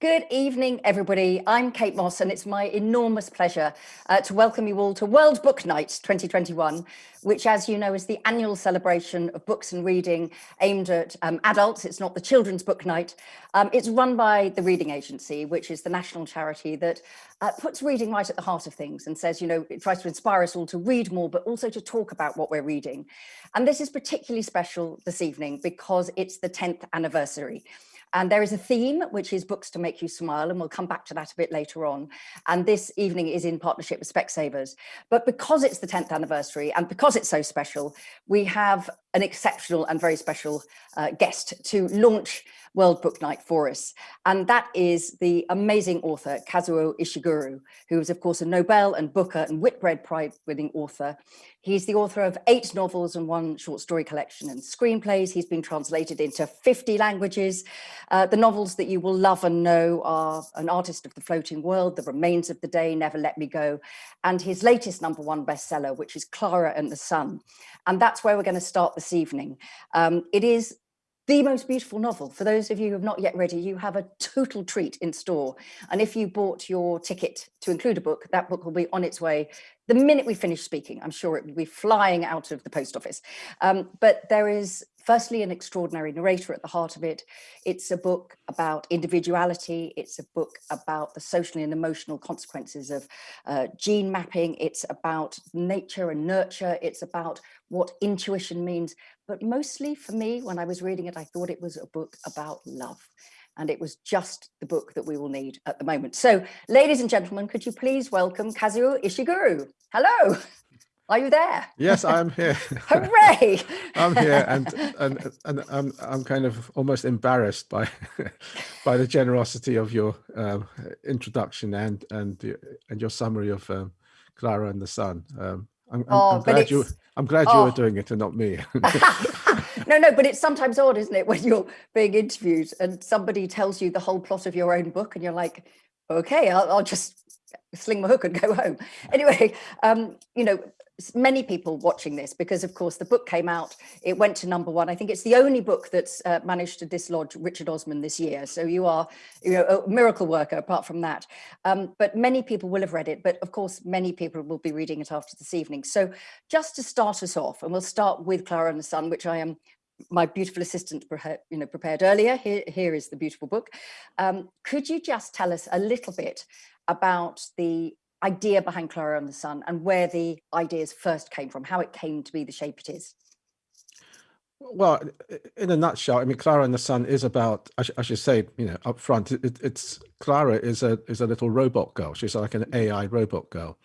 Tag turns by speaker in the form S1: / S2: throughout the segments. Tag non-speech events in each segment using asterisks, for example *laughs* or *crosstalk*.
S1: Good evening, everybody. I'm Kate Mosse, and it's my enormous pleasure uh, to welcome you all to World Book Night 2021, which, as you know, is the annual celebration of books and reading aimed at um, adults. It's not the children's book night. Um, it's run by the Reading Agency, which is the national charity that uh, puts reading right at the heart of things and says, you know, it tries to inspire us all to read more, but also to talk about what we're reading. And this is particularly special this evening because it's the 10th anniversary. And there is a theme, which is books to make you smile, and we'll come back to that a bit later on. And this evening is in partnership with Specsavers. But because it's the 10th anniversary and because it's so special, we have an exceptional and very special uh, guest to launch World Book Night for us. And that is the amazing author, Kazuo Ishiguro, who is of course a Nobel and Booker and Whitbread Prize winning author. He's the author of eight novels and one short story collection and screenplays. He's been translated into 50 languages. Uh, the novels that you will love and know are An Artist of the Floating World, The Remains of the Day, Never Let Me Go, and his latest number one bestseller, which is Clara and the Sun. And that's where we're going to start this evening. Um, it is the most beautiful novel. For those of you who have not yet read it, you have a total treat in store. And if you bought your ticket to include a book, that book will be on its way the minute we finish speaking. I'm sure it will be flying out of the post office. Um, but there is firstly an extraordinary narrator at the heart of it. It's a book about individuality. It's a book about the social and emotional consequences of uh, gene mapping. It's about nature and nurture. It's about what intuition means. But mostly for me, when I was reading it, I thought it was a book about love. And it was just the book that we will need at the moment. So ladies and gentlemen, could you please welcome Kazuo Ishiguro. Hello. Are you there?
S2: Yes, I'm here. *laughs*
S1: Hooray!
S2: I'm here, and and and I'm I'm kind of almost embarrassed by *laughs* by the generosity of your um, introduction and and and your summary of um, Clara and the Sun. Um, I'm, oh, I'm, glad you I'm glad oh. you oh. doing it and not me. *laughs*
S1: no, no, but it's sometimes odd, isn't it, when you're being interviewed and somebody tells you the whole plot of your own book, and you're like, okay, I'll, I'll just sling my hook and go home. Anyway, um, you know, many people watching this because of course the book came out it went to number one. I think it's the only book that's uh, managed to dislodge richard osman this year. So you are you know a miracle worker apart from that. Um, but many people will have read it but of course many people will be reading it after this evening. So just to start us off and we'll start with clara and the sun which i am my beautiful assistant you know prepared earlier. Here here is the beautiful book. Um, could you just tell us a little bit about the idea behind Clara and the Sun and where the ideas first came from, how it came to be the shape it is?
S2: Well, in a nutshell, I mean, Clara and the Sun is about, I, sh I should say, you know, up front, it, it's Clara is a is a little robot girl. She's like an AI robot girl.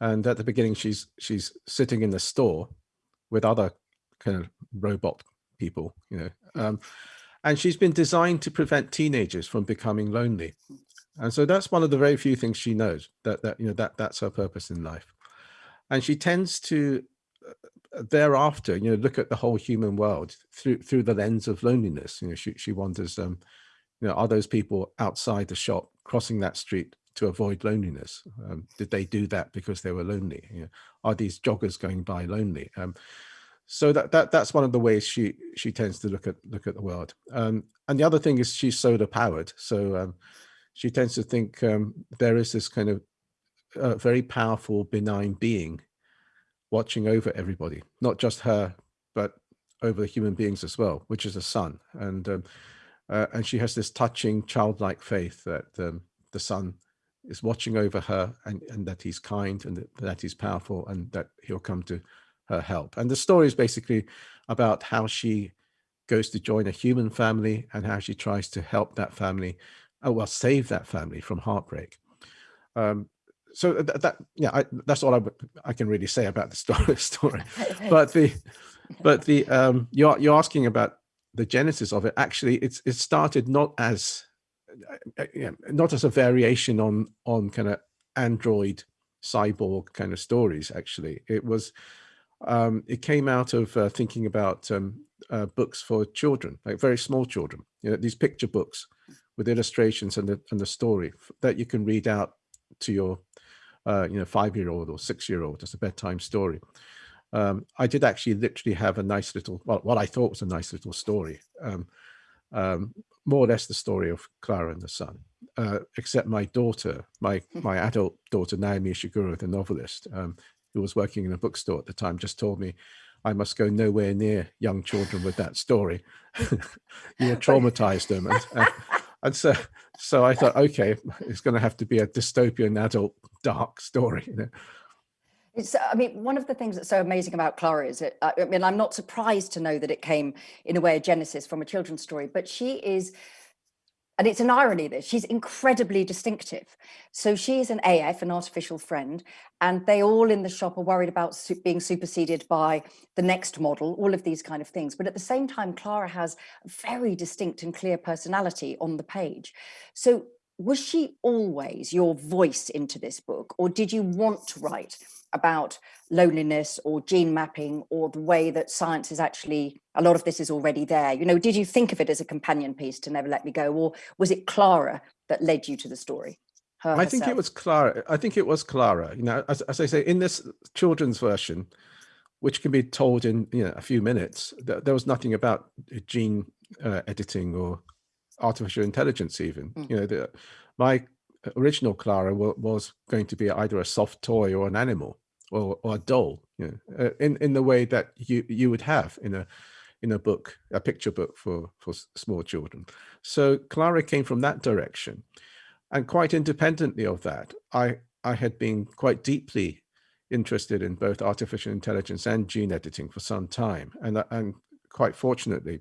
S2: And at the beginning, she's she's sitting in the store with other kind of robot people, you know, um, and she's been designed to prevent teenagers from becoming lonely. And so that's one of the very few things she knows that, that, you know, that that's her purpose in life. And she tends to uh, thereafter, you know, look at the whole human world through, through the lens of loneliness. You know, she, she wonders, um, you know, are those people outside the shop crossing that street to avoid loneliness? Um, did they do that because they were lonely? You know, are these joggers going by lonely? Um, so that that that's one of the ways she she tends to look at look at the world. Um, and the other thing is she's solar powered. So um, she tends to think um, there is this kind of uh, very powerful, benign being watching over everybody, not just her, but over the human beings as well, which is a sun. And um, uh, and she has this touching, childlike faith that um, the sun is watching over her and, and that he's kind and that, that he's powerful and that he'll come to her help. And the story is basically about how she goes to join a human family and how she tries to help that family oh well save that family from heartbreak. Um, so that, that yeah I, that's all I, I can really say about the *laughs* story story. But the but the um you're you're asking about the genesis of it. Actually it's it started not as uh, uh not as a variation on on kind of android cyborg kind of stories actually. It was um it came out of uh, thinking about um uh, books for children like very small children. You know these picture books with illustrations and the, and the story that you can read out to your uh, you know five-year-old or six-year-old as a bedtime story. Um, I did actually literally have a nice little well, what I thought was a nice little story. Um, um, more or less the story of Clara and the Sun, uh, except my daughter, my hmm. my adult daughter Naomi Ishiguro, the novelist, um, who was working in a bookstore at the time, just told me I must go nowhere near young children with that story. *laughs* you will *laughs* traumatize them. And, uh, and, so, so I thought, okay, it's going to have to be a dystopian adult dark story. You know?
S1: It's, I mean, one of the things that's so amazing about Clara is I mean, I'm not surprised to know that it came in a way a genesis from a children's story, but she is and it's an irony that she's incredibly distinctive. So she is an AF, an artificial friend, and they all in the shop are worried about su being superseded by the next model, all of these kind of things. But at the same time, Clara has very distinct and clear personality on the page. So was she always your voice into this book, or did you want to write about loneliness or gene mapping or the way that science is actually, a lot of this is already there. You know, did you think of it as a companion piece to Never Let Me Go or was it Clara that led you to the story?
S2: I think it was Clara. I think it was Clara. You know, as, as I say, in this children's version, which can be told in you know a few minutes, th there was nothing about gene uh, editing or artificial intelligence even. Mm. You know, the, my original Clara was going to be either a soft toy or an animal or, or a doll, you know, uh, in, in the way that you, you would have in a, in a book, a picture book for, for small children. So Clara came from that direction. And quite independently of that, I, I had been quite deeply interested in both artificial intelligence and gene editing for some time. And, and quite fortunately,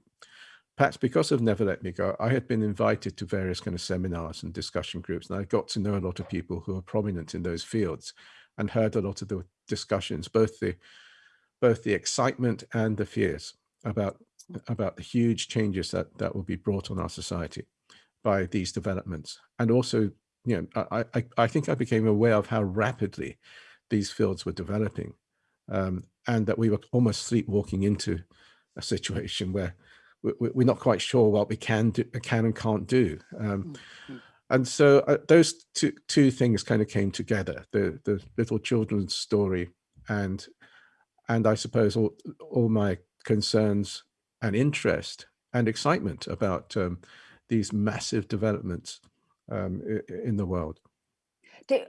S2: perhaps because of Never Let Me Go, I had been invited to various kind of seminars and discussion groups, and I got to know a lot of people who are prominent in those fields and heard a lot of the discussions, both the both the excitement and the fears about about the huge changes that that will be brought on our society by these developments. And also, you know, I, I, I think I became aware of how rapidly these fields were developing um, and that we were almost sleepwalking into a situation where we're not quite sure what we can do, can and can't do. Um, mm -hmm. And so uh, those two, two things kind of came together, the, the little children's story and, and I suppose all, all my concerns and interest and excitement about um, these massive developments um, in the world.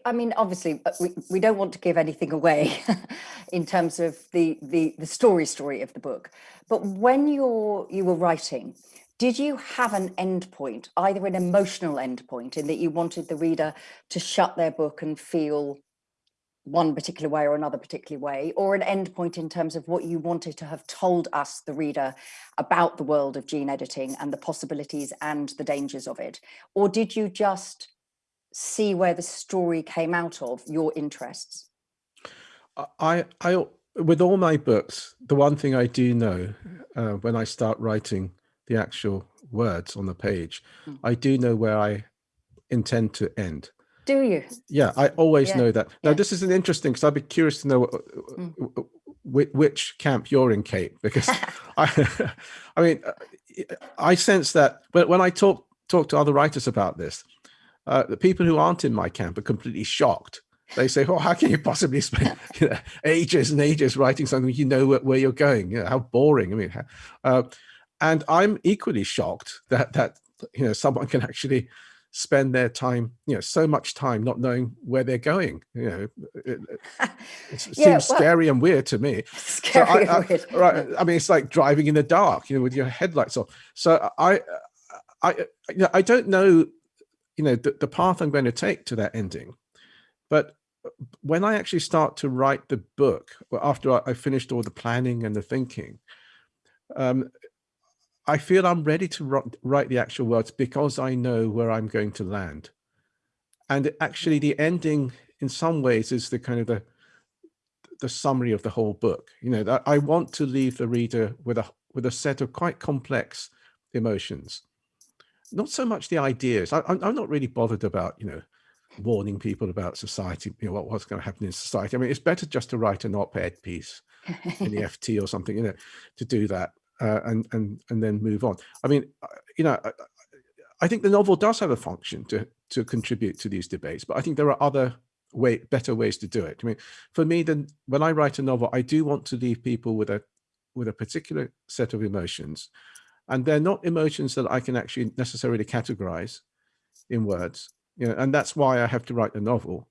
S1: I mean, obviously, uh, we, we don't want to give anything away *laughs* in terms of the, the, the story story of the book. But when you're, you were writing, did you have an endpoint, either an emotional endpoint in that you wanted the reader to shut their book and feel one particular way or another particular way, or an endpoint in terms of what you wanted to have told us, the reader, about the world of gene editing and the possibilities and the dangers of it? Or did you just see where the story came out of your interests?
S2: I, I, with all my books, the one thing I do know uh, when I start writing the actual words on the page, mm. I do know where I intend to end.
S1: Do you?
S2: Yeah, I always yeah. know that. Now, yeah. this is an interesting because I'd be curious to know mm. which camp you're in, Kate, because *laughs* I, *laughs* I mean, I sense that but when I talk talk to other writers about this, uh, the people who aren't in my camp are completely shocked. They say, "Oh, how can you possibly spend *laughs* you know, ages and ages writing something you know where, where you're going? You know, how boring!" I mean, uh, and I'm equally shocked that that you know someone can actually spend their time, you know, so much time not knowing where they're going. You know, it, it, *laughs* seems well, scary and weird to me.
S1: Scary *laughs* so I, I, weird.
S2: Right. I mean, it's like driving in the dark, you know, with your headlights off. So I, I, you know, I don't know you know, the, the path I'm going to take to that ending. But when I actually start to write the book, well, after I, I finished all the planning and the thinking, um, I feel I'm ready to write the actual words because I know where I'm going to land. And actually the ending in some ways is the kind of the the summary of the whole book. You know, I want to leave the reader with a with a set of quite complex emotions not so much the ideas. I, am not really bothered about, you know, warning people about society, you know, what, what's going to happen in society. I mean, it's better just to write an op-ed piece in the *laughs* FT or something, you know, to do that uh, and, and, and then move on. I mean, uh, you know, I, I think the novel does have a function to, to contribute to these debates, but I think there are other way, better ways to do it. I mean, for me, then when I write a novel, I do want to leave people with a, with a particular set of emotions and they're not emotions that I can actually necessarily categorize in words. You know, and that's why I have to write a novel.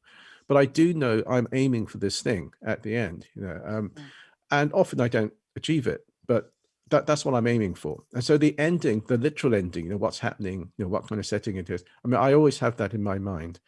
S2: But I do know I'm aiming for this thing at the end, you know, um, mm. and often I don't achieve it, but that, that's what I'm aiming for. And so the ending, the literal ending, you know, what's happening, you know, what kind of setting it is. I mean, I always have that in my mind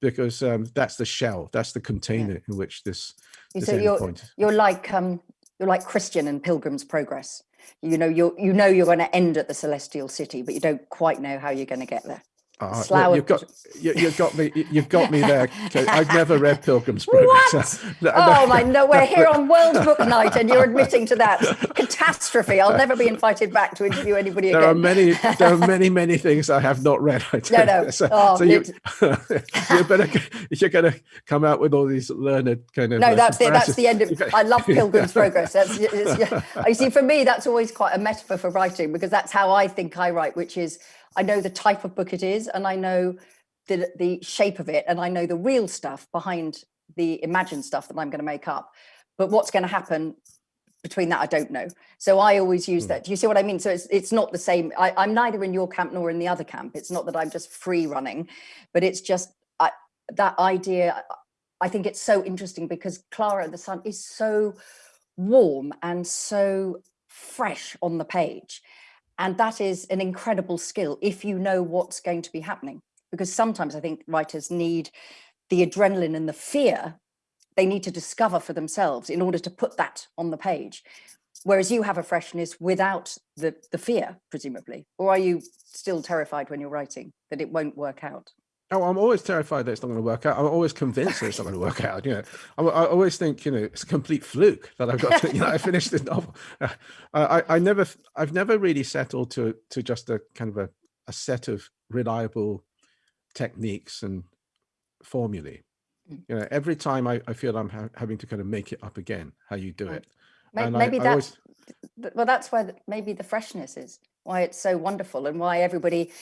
S2: because um, that's the shell, that's the container yeah. in which this, this
S1: so you're, point. You're like, um, you're like Christian and Pilgrim's Progress. You know, you're, you know, you're going to end at the celestial city, but you don't quite know how you're going to get there.
S2: Uh, well, you've got you, have got me you've got me there. I've never read Pilgrim's Progress.
S1: What? *laughs* oh my no, we're here on World *laughs* Book Night, and you're admitting to that catastrophe. I'll never be invited back to interview anybody
S2: there
S1: again.
S2: There are many there are many many *laughs* things I have not read. I
S1: no, no.
S2: So,
S1: oh,
S2: so you you better you're going to come out with all these learned kind of.
S1: No, uh, that's the that's the end of. It. I love Pilgrim's Progress. That's you see for me that's always quite a metaphor for writing because that's how I think I write, which is I know the type of book it is and I know the, the shape of it and I know the real stuff behind the imagined stuff that I'm going to make up. But what's going to happen between that, I don't know. So I always use mm. that. Do you see what I mean? So it's it's not the same. I, I'm neither in your camp nor in the other camp. It's not that I'm just free running, but it's just I, that idea. I think it's so interesting because Clara and the Sun is so warm and so fresh on the page. And that is an incredible skill if you know what's going to be happening. Because sometimes I think writers need the adrenaline and the fear they need to discover for themselves in order to put that on the page. Whereas you have a freshness without the, the fear, presumably. Or are you still terrified when you're writing that it won't work out?
S2: Oh, I'm always terrified that it's not going to work out. I'm always convinced that it's not going to work out. You know, I, I, always think, you know, it's a complete fluke that I've got to, you know, I finished this novel. Uh, I, I never, I've never really settled to, to just a kind of a, a set of reliable techniques and formulae. Mm. You know, every time I, I feel I'm ha having to kind of make it up again, how you do it.
S1: Maybe, maybe that's, always... well, that's why maybe the freshness is why it's so wonderful and why everybody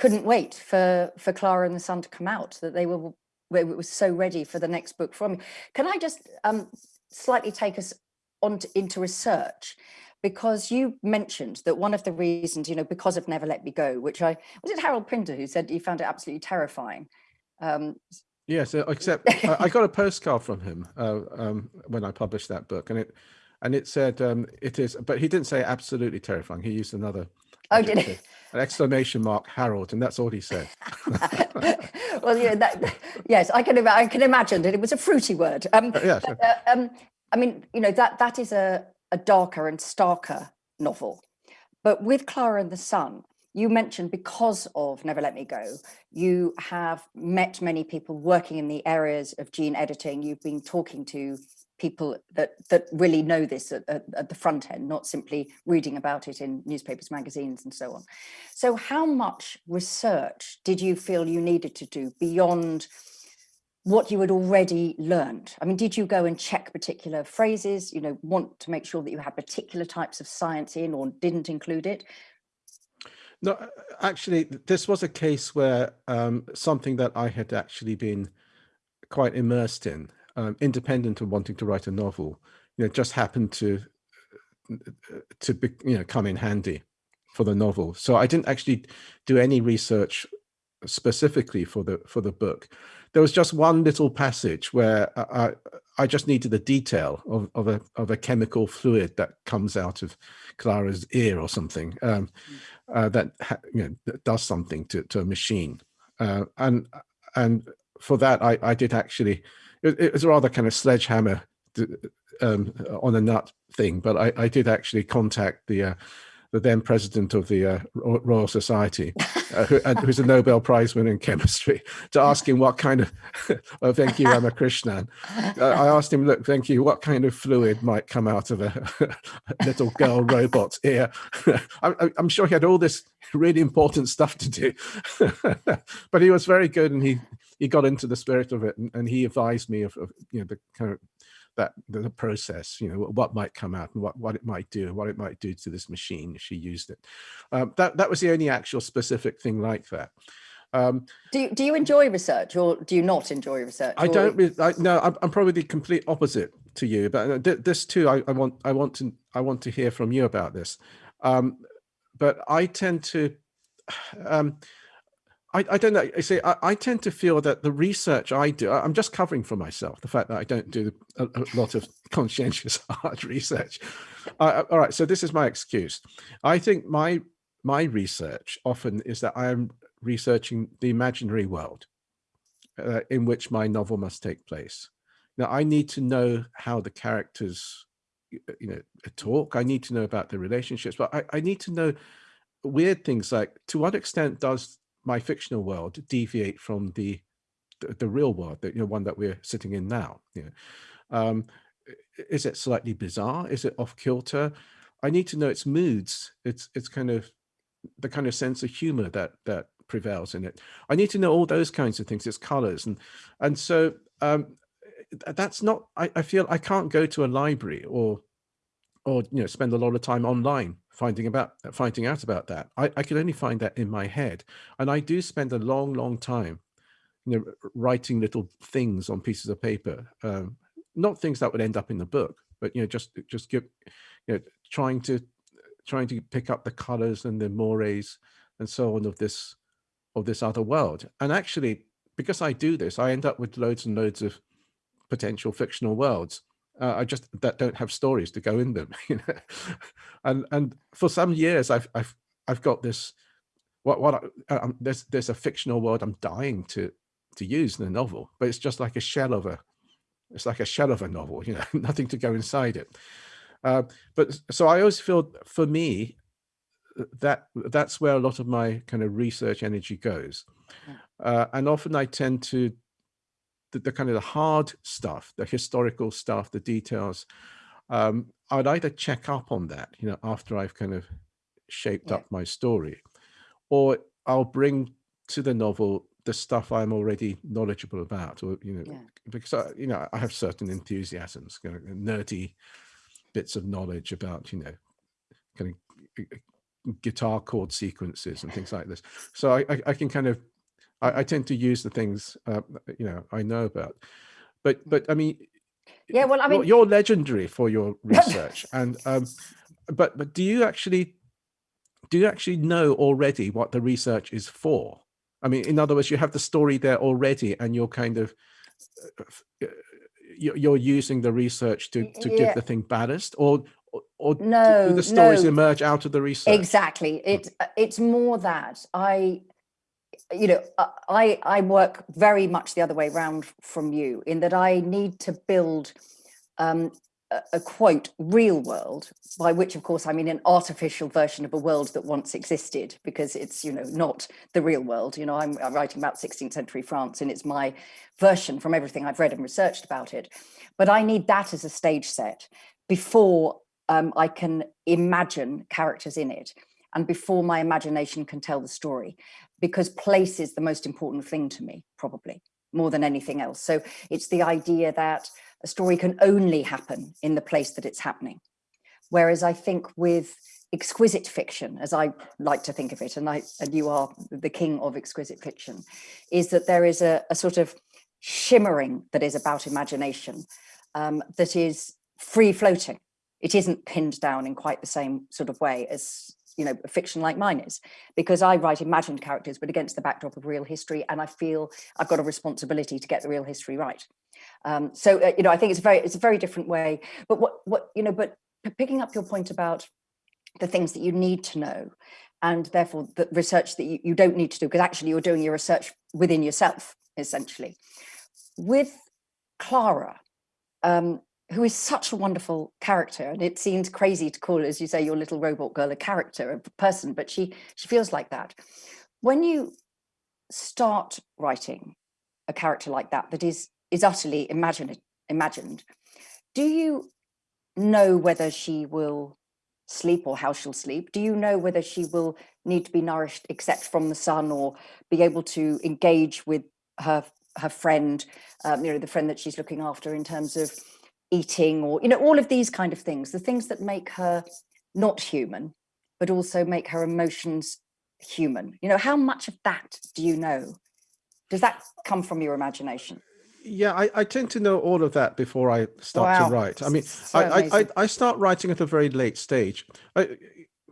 S1: couldn't wait for for Clara and the Sun to come out, that they were it was so ready for the next book from me. Can I just um, slightly take us on to, into research? Because you mentioned that one of the reasons, you know, because of Never Let Me Go, which I, was it Harold Pinter who said he found it absolutely terrifying? Um,
S2: yes, uh, except *laughs* I got a postcard from him uh, um, when I published that book and it, and it said um, it is, but he didn't say absolutely terrifying. He used another.
S1: Oh, did he?
S2: an exclamation mark Harold, and that's all he said. *laughs*
S1: well, yeah, that, yes, I can I can imagine that it was a fruity word. Um, uh, yeah, sure. uh, um, I mean, you know that that is a a darker and starker novel, but with Clara and the Sun, you mentioned because of Never Let Me Go, you have met many people working in the areas of gene editing. You've been talking to people that that really know this at, at, at, the front end, not simply reading about it in newspapers, magazines, and so on. So how much research did you feel you needed to do beyond what you had already learned? I mean, did you go and check particular phrases, you know, want to make sure that you had particular types of science in or didn't include it?
S2: No, actually, this was a case where um, something that I had actually been quite immersed in um, independent of wanting to write a novel, you know, just happened to to be, you know come in handy for the novel. So I didn't actually do any research specifically for the for the book. There was just one little passage where I I just needed the detail of of a of a chemical fluid that comes out of Clara's ear or something um, mm. uh, that you know that does something to to a machine, uh, and and for that I I did actually it, it was rather kind of sledgehammer um, on a nut thing, but I, I did actually contact the uh, the then president of the uh, Royal Society, uh, who, who's a Nobel Prize winner in chemistry, to ask him what kind of, *laughs* oh, thank you, Ramakrishnan. Uh, I asked him, look, thank you, what kind of fluid might come out of a, *laughs* little girl robot's ear? *laughs* I, I'm sure he had all this really important stuff to do, but he was very good and he he got into the spirit of it and, and he advised me of, of, you know the kind of that the process you know what might come out and what what it might do and what it might do to this machine if she used it um, that that was the only actual specific thing like that
S1: um, do you, do you enjoy research or do you not enjoy research?
S2: I don't. Really, I, no, I'm, I'm, probably the complete opposite to you. But uh, this too, I, I, want I want to I want to hear from you about this. Um, but I tend to, *sighs* um, I, I don't know. I say I, I, tend to feel that the research I do, I'm just covering for myself the fact that I don't do a, a lot of *laughs* conscientious *laughs* hard research. Uh, all right, so this is my excuse. I think my my research often is that I am researching the imaginary world uh, in which my novel must take place. Now, I need to know how the characters, you know, talk. I need to know about the relationships, but I, I need to know weird things like to what extent does my fictional world deviate from the the, the real world, that you know, one that we're sitting in now. You know, um, is it slightly bizarre? Is it off kilter? I need to know its moods. It's it's kind of the kind of sense of humor that that prevails in it. I need to know all those kinds of things, its colors. And, and so um, that's not, I, I feel I can't go to a library or, or, you know, spend a lot of time online finding about, finding out about that. I, I can only find that in my head. And I do spend a long, long time, you know, writing little things on pieces of paper, um, not things that would end up in the book, but, you know, just, just give, you know, trying to, trying to pick up the colors and the mores and so on of this of this other world. And actually, because I do this, I end up with loads and loads of potential fictional worlds. Uh, I just that don't have stories to go in them, *laughs* you know. and and for some years, I've I've I've got this. What what I, um, there's there's a fictional world I'm dying to to use in a novel, but it's just like a shell of a it's like a shell of a novel, you know, *laughs* nothing to go inside it. Uh, but so I always feel for me, that that's where a lot of my kind of research energy goes. Uh, and often I tend to the, the, kind of the hard stuff, the historical stuff, the details. Um, I'd either check up on that, you know, after I've kind of shaped yeah. up my story, or I'll bring to the novel the stuff I'm already knowledgeable about, or you know, yeah. because I, you know I have certain enthusiasms, kind of nerdy bits of knowledge about you know, kind of guitar chord sequences and things like this. So I, I, I can kind of, I, I, tend to use the things, uh, you know, I know about. But, but I mean,
S1: yeah, well, I mean,
S2: you're, legendary for your research. *laughs* and, um, but, but do you actually, do you actually know already what the research is for? I mean, in other words, you have the story there already and you're kind of, uh, uh, you're using the research to, to yeah. give the thing ballast or or no, do the stories no. emerge out of the research?
S1: Exactly. It it's more that I, you know, I I work very much the other way around from you in that I need to build um, a, a quote real world by which of course I mean an artificial version of a world that once existed because it's you know not the real world. You know I'm, I'm writing about 16th century France and it's my version from everything I've read and researched about it. But I need that as a stage set before um, I can imagine characters in it and before my imagination can tell the story because place is the most important thing to me probably more than anything else. So it's the idea that a story can only happen in the place that it's happening. Whereas I think with exquisite fiction as I like to think of it and I and you are the king of exquisite fiction is that there is a, a sort of shimmering that is about imagination um, that is free floating it isn't pinned down in quite the same sort of way as you know, fiction like mine is, because I write imagined characters, but against the backdrop of real history, and I feel I've got a responsibility to get the real history right. Um, so, uh, you know, I think it's very, it's a very different way. But what, what, you know, but picking up your point about the things that you need to know, and therefore the research that you, you don't need to do, because actually you're doing your research within yourself, essentially. With Clara, um, who is such a wonderful character and it seems crazy to call as you say your little robot girl a character a person but she she feels like that. When you start writing a character like that that is is utterly imagined imagined do you know whether she will sleep or how she'll sleep? Do you know whether she will need to be nourished except from the sun or be able to engage with her her friend um, you know the friend that she's looking after in terms of eating or, you know, all of these kind of things, the things that make her not human, but also make her emotions human. You know, how much of that do you know? Does that come from your imagination?
S2: Yeah, I, I tend to know all of that before I start wow. to write. I mean, so I, I, I, start writing at a very late stage. I,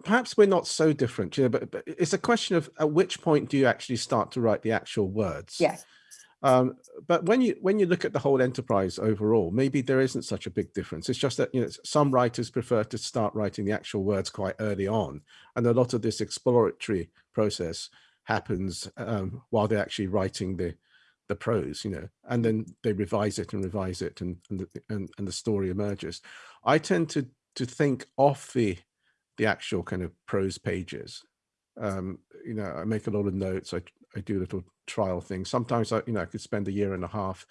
S2: perhaps we're not so different, you know, but, but it's a question of at which point do you actually start to write the actual words?
S1: Yes.
S2: Um, but when you when you look at the whole enterprise overall, maybe there isn't such a big difference. It's just that you know some writers prefer to start writing the actual words quite early on, and a lot of this exploratory process happens um, while they're actually writing the the prose, you know, and then they revise it and revise it, and and the, and, and the story emerges. I tend to to think off the the actual kind of prose pages. Um, you know, I make a lot of notes. I I do little trial things. Sometimes I, you know, I could spend a year and a half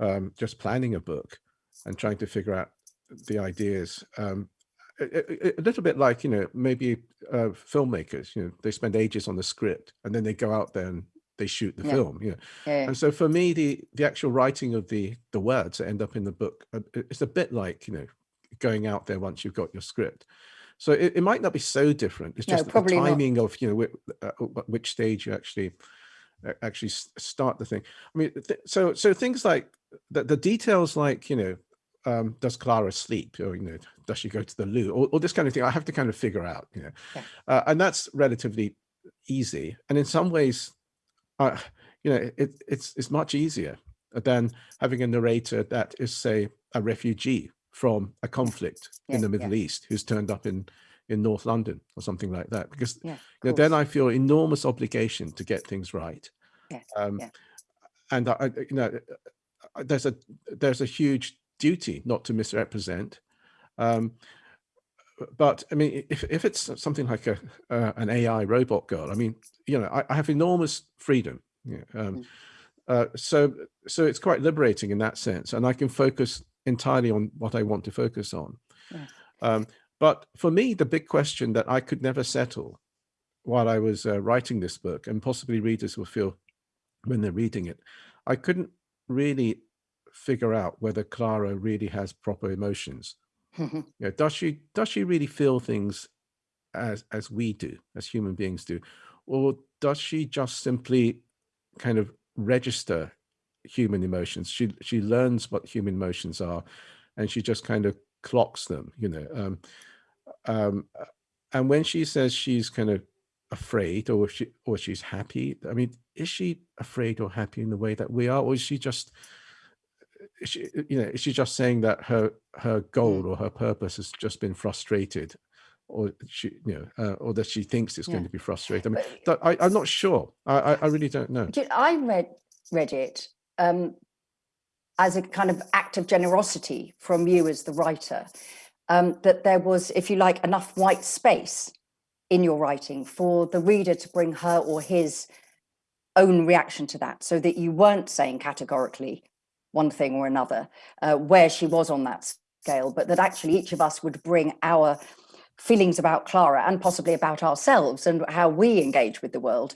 S2: um, just planning a book and trying to figure out the ideas. Um, a, a, little bit like, you know, maybe uh, filmmakers, you know, they spend ages on the script and then they go out there and they shoot the
S1: Yeah.
S2: film, you know.
S1: Yeah, yeah.
S2: And so for me, the the actual writing of the the words that end up in the book, uh, it's a bit like, you know, going out there once you've got your script. So it, it might not be so different. It's
S1: No,
S2: just the
S1: probably not.
S2: timing of, you know, which, uh, which stage you actually uh, actually start the thing. I mean, th so so things like the, the details like, you know, um, does Clara sleep or, you know, does she go to the loo or, or this kind of thing, I have to kind of figure out, you know,
S1: Yeah.
S2: uh, and that's relatively easy. And in some ways, uh, you know, it, it's, it's much easier than having a narrator that is say a refugee from a conflict
S1: Yeah,
S2: in the. Middle East who's turned up in, in North London or something like that, because
S1: Yeah,
S2: you know, then. I feel enormous obligation to get things right.
S1: Yes,
S2: Um,
S1: yeah.
S2: And I, you know, uh, there's a there's a huge duty not to misrepresent. Um, but I mean, if if it's something like a uh, an AI robot girl, I mean, you know, I, I have enormous freedom. Yeah, um,
S1: Mm.
S2: uh, so so it's quite liberating in that sense, and I can focus entirely on what I want to focus on.
S1: Yes.
S2: Um, but for me, the big question that I could never settle while I was uh, writing this book, and possibly readers will feel when they're reading it, I couldn't really figure out whether Clara really has proper emotions. *laughs* You know, does she does she really feel things as as we do, as human beings do, or does she just simply kind of register human emotions? She she learns what human emotions are, and she just kind of clocks them. You know, um, um, and when she says she's kind of afraid or she or she's happy, I mean, is she afraid or happy in the way that we are, or is she just is she, you know, is she just saying that her her goal
S1: Mm.
S2: or her purpose has just been frustrated, or she, you know, uh, or that she thinks it's going to be frustrated? I mean,
S1: But-
S2: th- I, I'm not sure. I, I, really don't know.
S1: I read read it um, as a kind of act of generosity from you as the writer, um, that there was, if you like, enough white space in your writing for the reader to bring her or his own reaction to that, so that you weren't saying categorically one thing or another, uh, where she was on that scale, but that actually each of us would bring our feelings about Clara and possibly about ourselves and how we engage with the world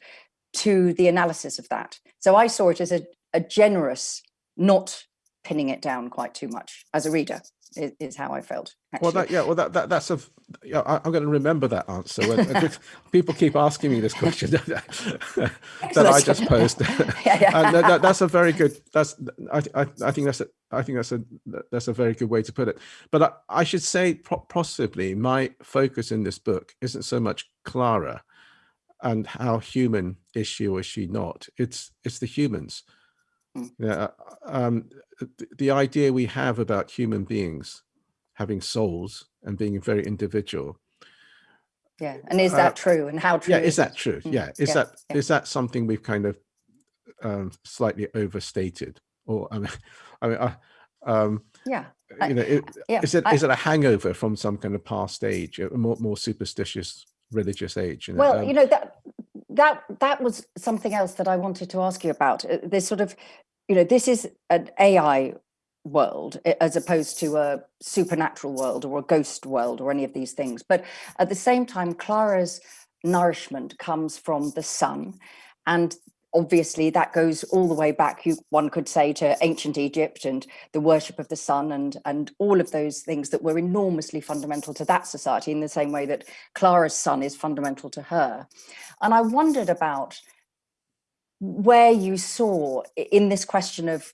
S1: to the analysis of that. So I saw it as a, a generous, not pinning it down quite too much as a reader is, is how I felt. Actually.
S2: Well, that yeah, well that, that that's a f- yeah. I, I'm going to remember that answer. When, *laughs* people keep asking me this question *laughs* that I just posed, *laughs*
S1: Yeah, yeah.
S2: and that, that- that's a very good. That's I, I I think that's a I think that's a that's a very good way to put it. But I, I should say possibly my focus in this book isn't so much Clara and how human is she or is she not. It's it's the humans.
S1: Mm.
S2: Yeah, um, the, the idea we have about human beings having souls and being very individual.
S1: yeah. And is
S2: uh,
S1: that true? And how true?
S2: Yeah, is that true?
S1: Mm,
S2: Yeah, is
S1: yeah,
S2: that is
S1: yeah.
S2: that something we've kind of um, slightly overstated, or I mean, *laughs* I mean, uh, um,
S1: Yeah.
S2: You know, it,
S1: Yeah.
S2: is it
S1: I-
S2: is it a hangover from some kind of past age, a more more superstitious religious age? You know?
S1: Well,
S2: um,
S1: you know that that that was something else that I wanted to ask you about. Uh, This sort of, you know, this is an AI world as opposed to a supernatural world or a ghost world or any of these things. But at the same time, Clara's nourishment comes from the sun, and obviously that goes all the way back. You one could say to ancient Egypt and the worship of the sun and and all of those things that were enormously fundamental to that society in the same way that Clara's sun is fundamental to her. And I wondered about where you saw in this question of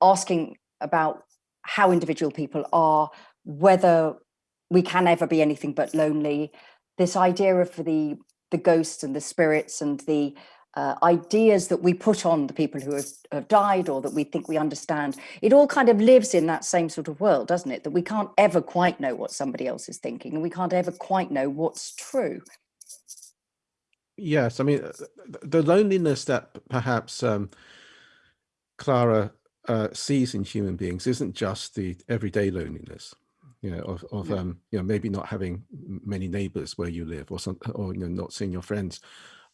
S1: asking about how individual people are, whether we can ever be anything but lonely, this idea of the the ghosts and the spirits and the uh, ideas that we put on the people who have, have, died or that we think we understand, it all kind of lives in that same sort of world, doesn't it? That we can't ever quite know what somebody else is thinking and we can't ever quite know what's true.
S2: Yes, I mean, uh, the loneliness that perhaps um, Clara uh, sees in human beings isn't just the everyday loneliness you know, of, of yeah. um, you know, maybe not having many neighbors where you live or some, or, you know, not seeing your friends.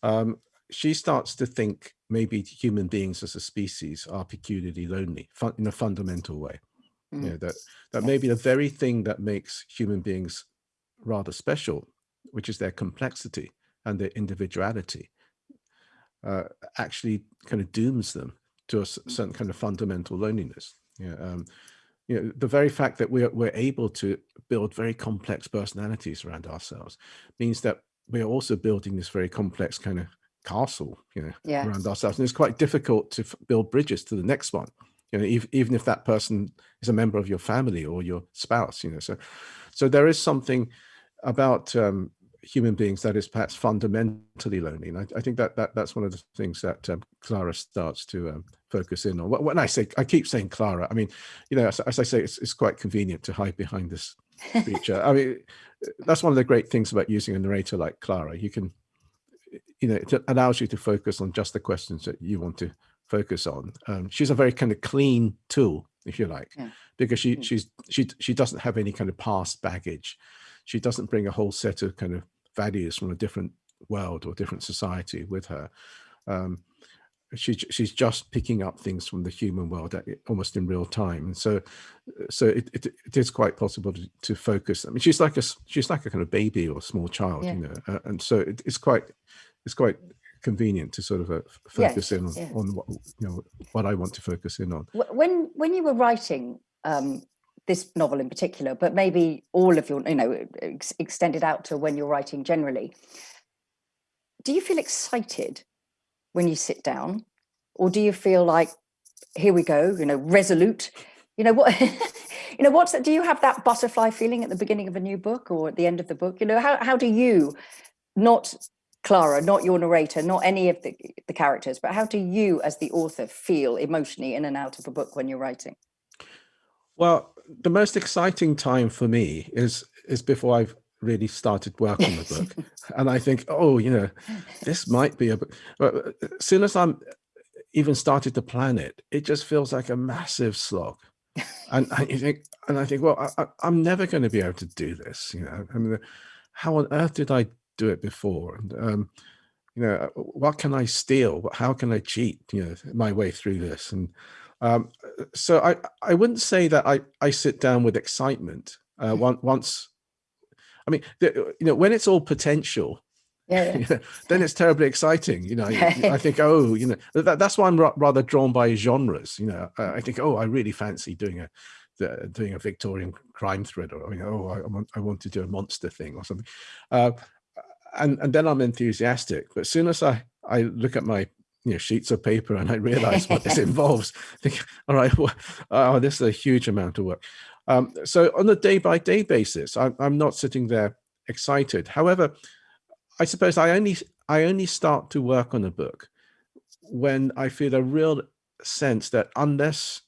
S2: Um, she starts to think maybe human beings as a species are peculiarly lonely in a fundamental way. Mm. You know, that, that maybe the very thing that makes human beings rather special, which is their complexity and their individuality, uh, actually kind of dooms them to a certain kind of fundamental loneliness. Yeah, um, you know, the very fact that we're, we're able to build very complex personalities around ourselves means that we're also building this very complex kind of castle, you know, yeah. around ourselves. And it's quite difficult to build bridges to the next one, you know, even, even if that person is a member of your family or your spouse, you know, so, so there is something about um, human beings that is perhaps fundamentally lonely. And I, I think that, that that's one of the things that um, Clara starts to um, focus in on. When I say, I keep saying Clara, I mean, you know, as, as I say, it's, it's quite convenient to hide behind this *laughs* feature. I mean, that's one of the great things about using a narrator like Clara. You can, you know, it allows you to focus on just the questions that you want to focus on. Um, she's a very kind of clean tool, if you like, yeah. because she, mm. she's, she, she doesn't have any kind of past baggage she doesn't bring a whole set of kind of values from a different world or different society with her. Um, she, she's just picking up things from the human world at, almost in real time. And so, so it, it, it is quite possible to, to, focus. I mean, she's like a, she's like a kind of baby or small child, yeah. you know, uh, and so it, it's quite, it's quite convenient to sort of uh, focus yes, in on, on what, you know, what I want to focus in on.
S1: When, when you were writing um, this novel in particular, but maybe all of your, you know, ex extended out to when you're writing generally. Do you feel excited when you sit down or do you feel like, here we go, you know, resolute, you know, what, *laughs* you know, what's that? Do you have that butterfly feeling at the beginning of a new book or at the end of the book? You know, how, how do you, not Clara, not your narrator, not any of the, the characters, but how do you as the author feel emotionally in and out of a book when you're writing?
S2: Well, the most exciting time for me is is before I've really started work on the book, *laughs* and I think, oh, you know, this might be a. But uh, as soon as I'm even started to plan it, it just feels like a massive slog, and I think, and I think, well, I, am never going to be able to do this. You know, I mean, how on earth did I do it before? And um, you know, what can I steal? How can I cheat? You know, my way through this and um, so I, I wouldn't say that I, I sit down with excitement uh, mm-hmm. once, I mean, the, you know, when it's all potential, yeah, *laughs* yeah. then it's terribly exciting. You know, I *laughs* think, oh, you know, that, that's why I'm rather drawn by genres. You know, I think, oh, I really fancy doing a doing a Victorian crime thriller. Or, you know, oh, I want I want to do a monster thing or something, uh, and and then I'm enthusiastic. But as soon as I I look at my you know, sheets of paper and I realize what this *laughs* involves. I think, all right, well, oh, this is a huge amount of work. Um, so on a day by day basis, I, I'm not sitting there excited. However, I suppose I only I only start to work on a book when I feel a real sense that unless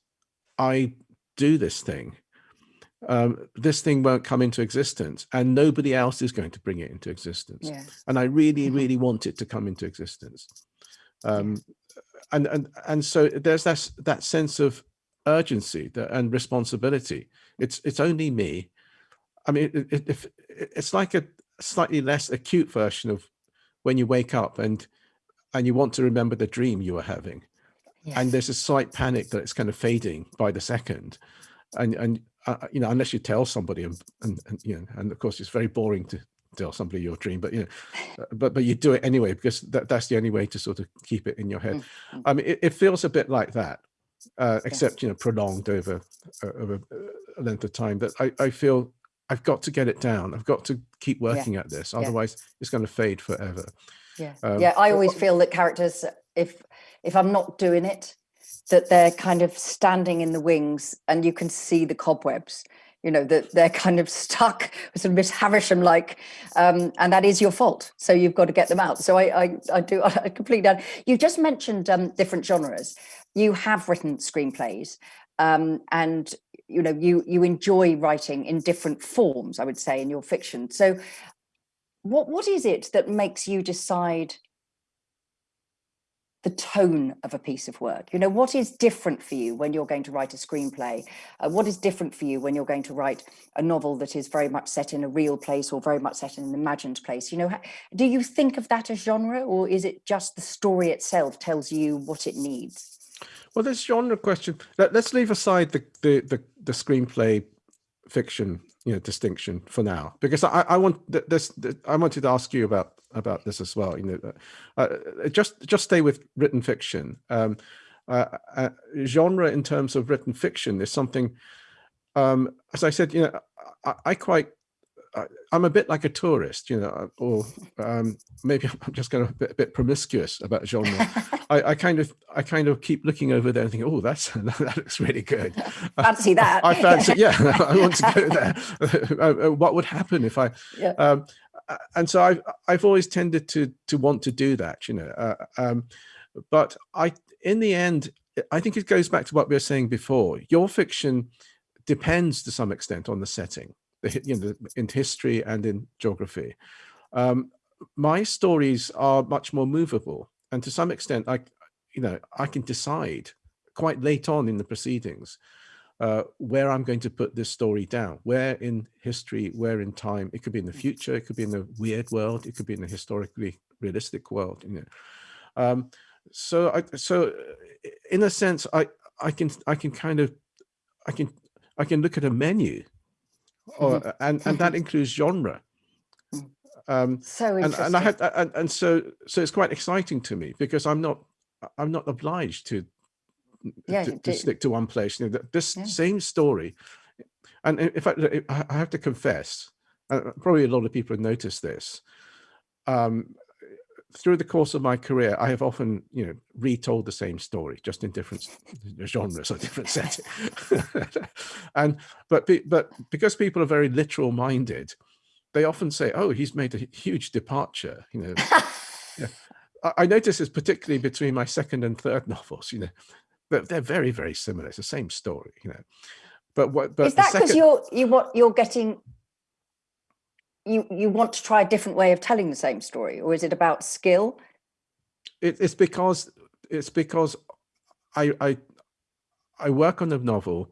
S2: I do this thing, um, this thing won't come into existence and nobody else is going to bring it into existence. Yes. And I really, mm-hmm. really want it to come into existence. Um, and, and, and so there's that, that sense of urgency and responsibility. It's, it's only me. I mean, it, it, it's like a slightly less acute version of when you wake up and, and you want to remember the dream you were having. Yes. And there's a slight panic that it's kind of fading by the second. And, and uh, you know, unless you tell somebody and, and, and, you know, and of course it's very boring to tell somebody your dream, but you know, uh, but but you do it anyway because that, that's the only way to sort of keep it in your head. Mm -hmm. I mean, it, it, feels a bit like that, uh, except you know, prolonged over uh, over a length of time. That I I feel I've got to get it down. I've got to keep working yeah. at this, otherwise yeah. it's going to fade forever.
S1: Yeah, um, yeah. I always feel that characters, if if I'm not doing it, that they're kind of standing in the wings, and you can see the cobwebs you know, that they're kind of stuck with sort of Miss Havisham like, um, and that is your fault. So you've got to get them out. So I, I, I do, *laughs* I completely, you just mentioned um, different genres. You have written screenplays um, and, you know, you, you enjoy writing in different forms, I would say, in your fiction. So what, what is it that makes you decide the tone of a piece of work? You know, what is different for you when you're going to write a screenplay? Uh, what is different for you when you're going to write a novel that is very much set in a real place or very much set in an imagined place? You know, do you think of that as genre or is it just the story itself tells you what it needs?
S2: Well, this genre question, let, us leave aside the, the, the, the screenplay fiction you know distinction for now because I, I want this I wanted to ask you about about this as well. You know, uh, uh, just just stay with written fiction. Um, uh, uh, genre in terms of written fiction is something. Um, as I said, you know, I, I quite. I'm a bit like a tourist, you know, or um, maybe *laughs* I'm just going to be a bit promiscuous about genre. *laughs* I, I, kind of, I kind of keep looking over there and thinking, oh, that's *laughs* that looks really good.
S1: Fancy that.
S2: I, I fancy, yeah, I want to go there. what would happen if I? Yeah. Um, and so I've I've always tended to to want to do that, you know. Uh, um, but I, in the end, I think it goes back to what we were saying before. Your fiction depends to some extent on the setting, the, you know, in history and in geography. Um, my stories are much more movable, and to some extent, I, you know, I can decide quite late on in the proceedings uh, where I'm going to put this story down, where in history, where in time, it could be in the future, it could be in the weird world, it could be in the historically realistic world, you know. Um, so I, so uh, in a sense, I, I can, I can kind of, I can, I can look at a menu or, mm-hmm. and, and that includes genre.
S1: Mm. Um, so
S2: and, and I had, and, and so, so it's quite exciting to me because I'm not, I'm not obliged to yeah, to, to stick to one place. You know, this yeah. same story, and in fact, I have to confess, uh, probably a lot of people have noticed this. Um, through the course of my career, I have often, you know, retold the same story, just in different *laughs* genres or different settings. *laughs* and but but because people are very literal minded, they often say, "Oh, he's made a huge departure." You know, *laughs* yeah. I, I notice this particularly between my second and third novels. You know, but they're very, very similar. It's the same story, you know. But what? But
S1: is that because you're you what you're getting? You you want to try a different way of telling the same story, or is it about skill?
S2: It, it's because it's because I I I work on a novel,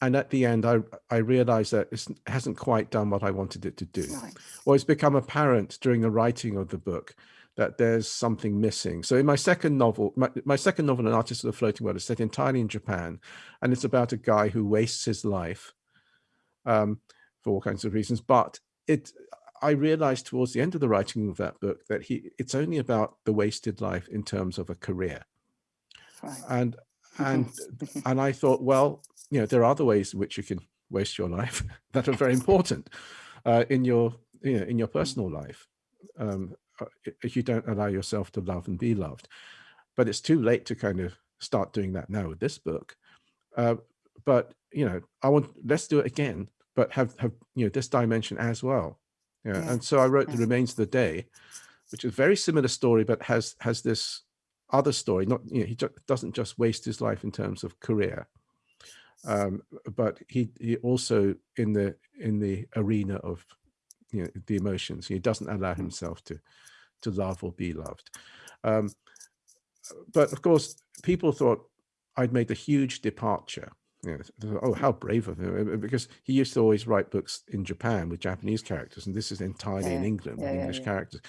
S2: and at the end I I realize that it hasn't quite done what I wanted it to do, right. or it's become apparent during the writing of the book that there's something missing. So in my second novel, my, my second novel, An Artist of the Floating World, is set entirely in Japan, and it's about a guy who wastes his life um, for all kinds of reasons. But it, I realized towards the end of the writing of that book that he, it's only about the wasted life in terms of a career. Right. And and *laughs* and I thought, well, you know, there are other ways in which you can waste your life *laughs* that are very important uh, in your you know in your personal life. Um, if you don't allow yourself to love and be loved. But it's too late to kind of start doing that now with this book. Uh, but you know, I want let's do it again, but have have you know this dimension as well. Yeah. yeah. And so I wrote yeah. The Remains of the Day, which is a very similar story, but has has this other story. Not you know, he doesn't just waste his life in terms of career, um, but he he also in the in the arena of you know the emotions. He doesn't allow himself to to love or be loved. Um, but of course, people thought I'd made a huge departure. You know, oh, how brave of him! Because he used to always write books in Japan with Japanese characters, and this is entirely yeah, in England yeah, with English yeah, characters.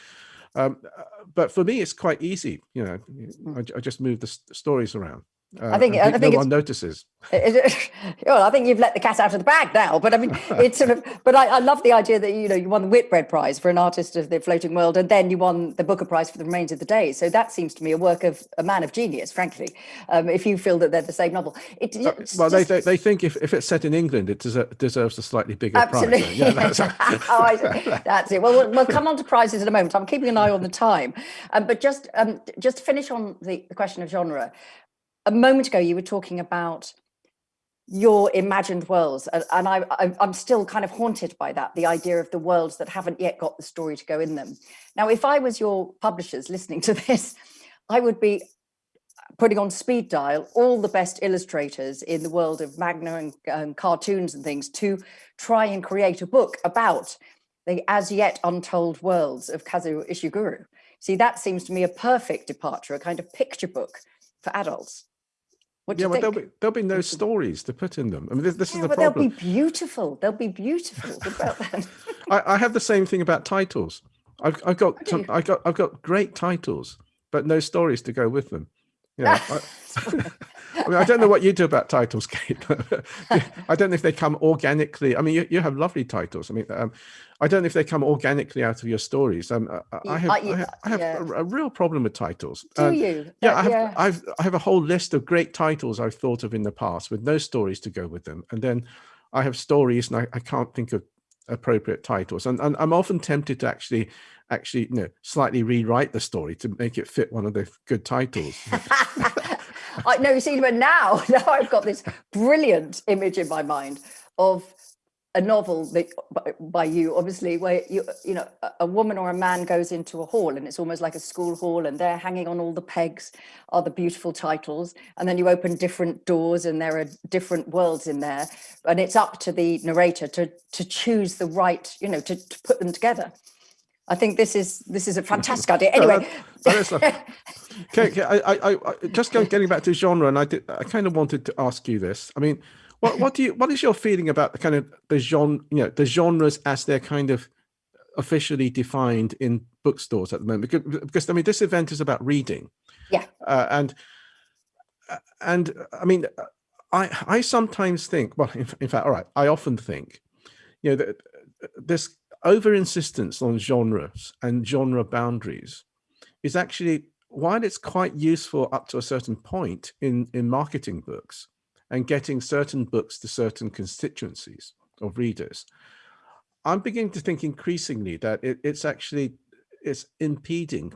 S2: Um, uh, but for me, it's quite easy. You know, mm. I, I just move the stories around. Uh, I think I think no one notices. *laughs* *laughs*
S1: well, I think you've let the cat out of the bag now. But I mean, *laughs* it's sort of. But I, I, love the idea that you know you won the Whitbread Prize for an artist of the floating world, and then you won the Booker Prize for the remains of the day. So that seems to me a work of a man of genius, frankly. Um, if you feel that they're the same novel,
S2: it, uh, well, just, they, they think if, if it's set in England, it deserves, deserves a slightly bigger
S1: absolutely.
S2: prize. Yeah,
S1: that's, oh, that's it. Well, well, we'll come on to prizes in a moment. I'm keeping an eye on the time, um, but just um, just to finish on the, the question of genre a moment ago, you were talking about your imagined worlds and, I, i'm still kind of haunted by that the idea of the worlds that haven't yet got the story to go in them now if i was your publishers listening to *laughs* this i would be putting on speed dial all the best illustrators in the world of manga and cartoons and things to try and create a book about the as yet untold worlds of Kazuo Ishiguro. See, that seems to me a perfect departure, a kind of picture book for adults. What
S2: yeah,
S1: but
S2: there'll be there'll be no stories to put in them. I mean, this, this
S1: yeah,
S2: is the
S1: but
S2: problem.
S1: They'll be beautiful. They'll be beautiful. *laughs*
S2: I, I, have the same thing about titles. I've, I've got some, I got I've got great titles, but no stories to go with them. Yeah, *laughs* I, I, mean, I don't know what you do about titles, *laughs* Kate. I don't know if they come organically. I mean, you, you have lovely titles. I mean, um, I don't know if they come organically out of your stories. Um, I have, I have, I have yeah. a, a, real problem with titles.
S1: Do um, you?
S2: Yeah, I have, yeah. I've, I have a whole list of great titles I've thought of in the past with no stories to go with them. And then I have stories and I, I can't think of appropriate titles. And, and I'm often tempted to actually actually you know slightly rewrite the story to make it fit one of the good titles *laughs*
S1: I know you see but now *laughs* now I've got this brilliant image in my mind of a novel that by, by you obviously where you you know a woman or a man goes into a hall and it's almost like a school hall and they're hanging on all the pegs are the beautiful titles and then you open different doors and there are different worlds in there and it's up to the narrator to to choose the right you know to, to put them together I think this is this is a fantastic idea. *laughs* Anyway,
S2: okay, *laughs* okay. I, I, I, just getting back to genre, and I did, I kind of wanted to ask you this. I mean, what what do you what is your feeling about the kind of the genre, you know, the genres as they're kind of officially defined in bookstores at the moment? Because, because I mean, this event is about reading.
S1: Yeah.
S2: Uh, and and I mean, I I sometimes think, well, in, in fact, all right, I often think, you know, that this over insistence on genres and genre boundaries is actually while it's quite useful up to a certain point in in marketing books and getting certain books to certain constituencies of readers i'm beginning to think increasingly that it, it's actually it's impeding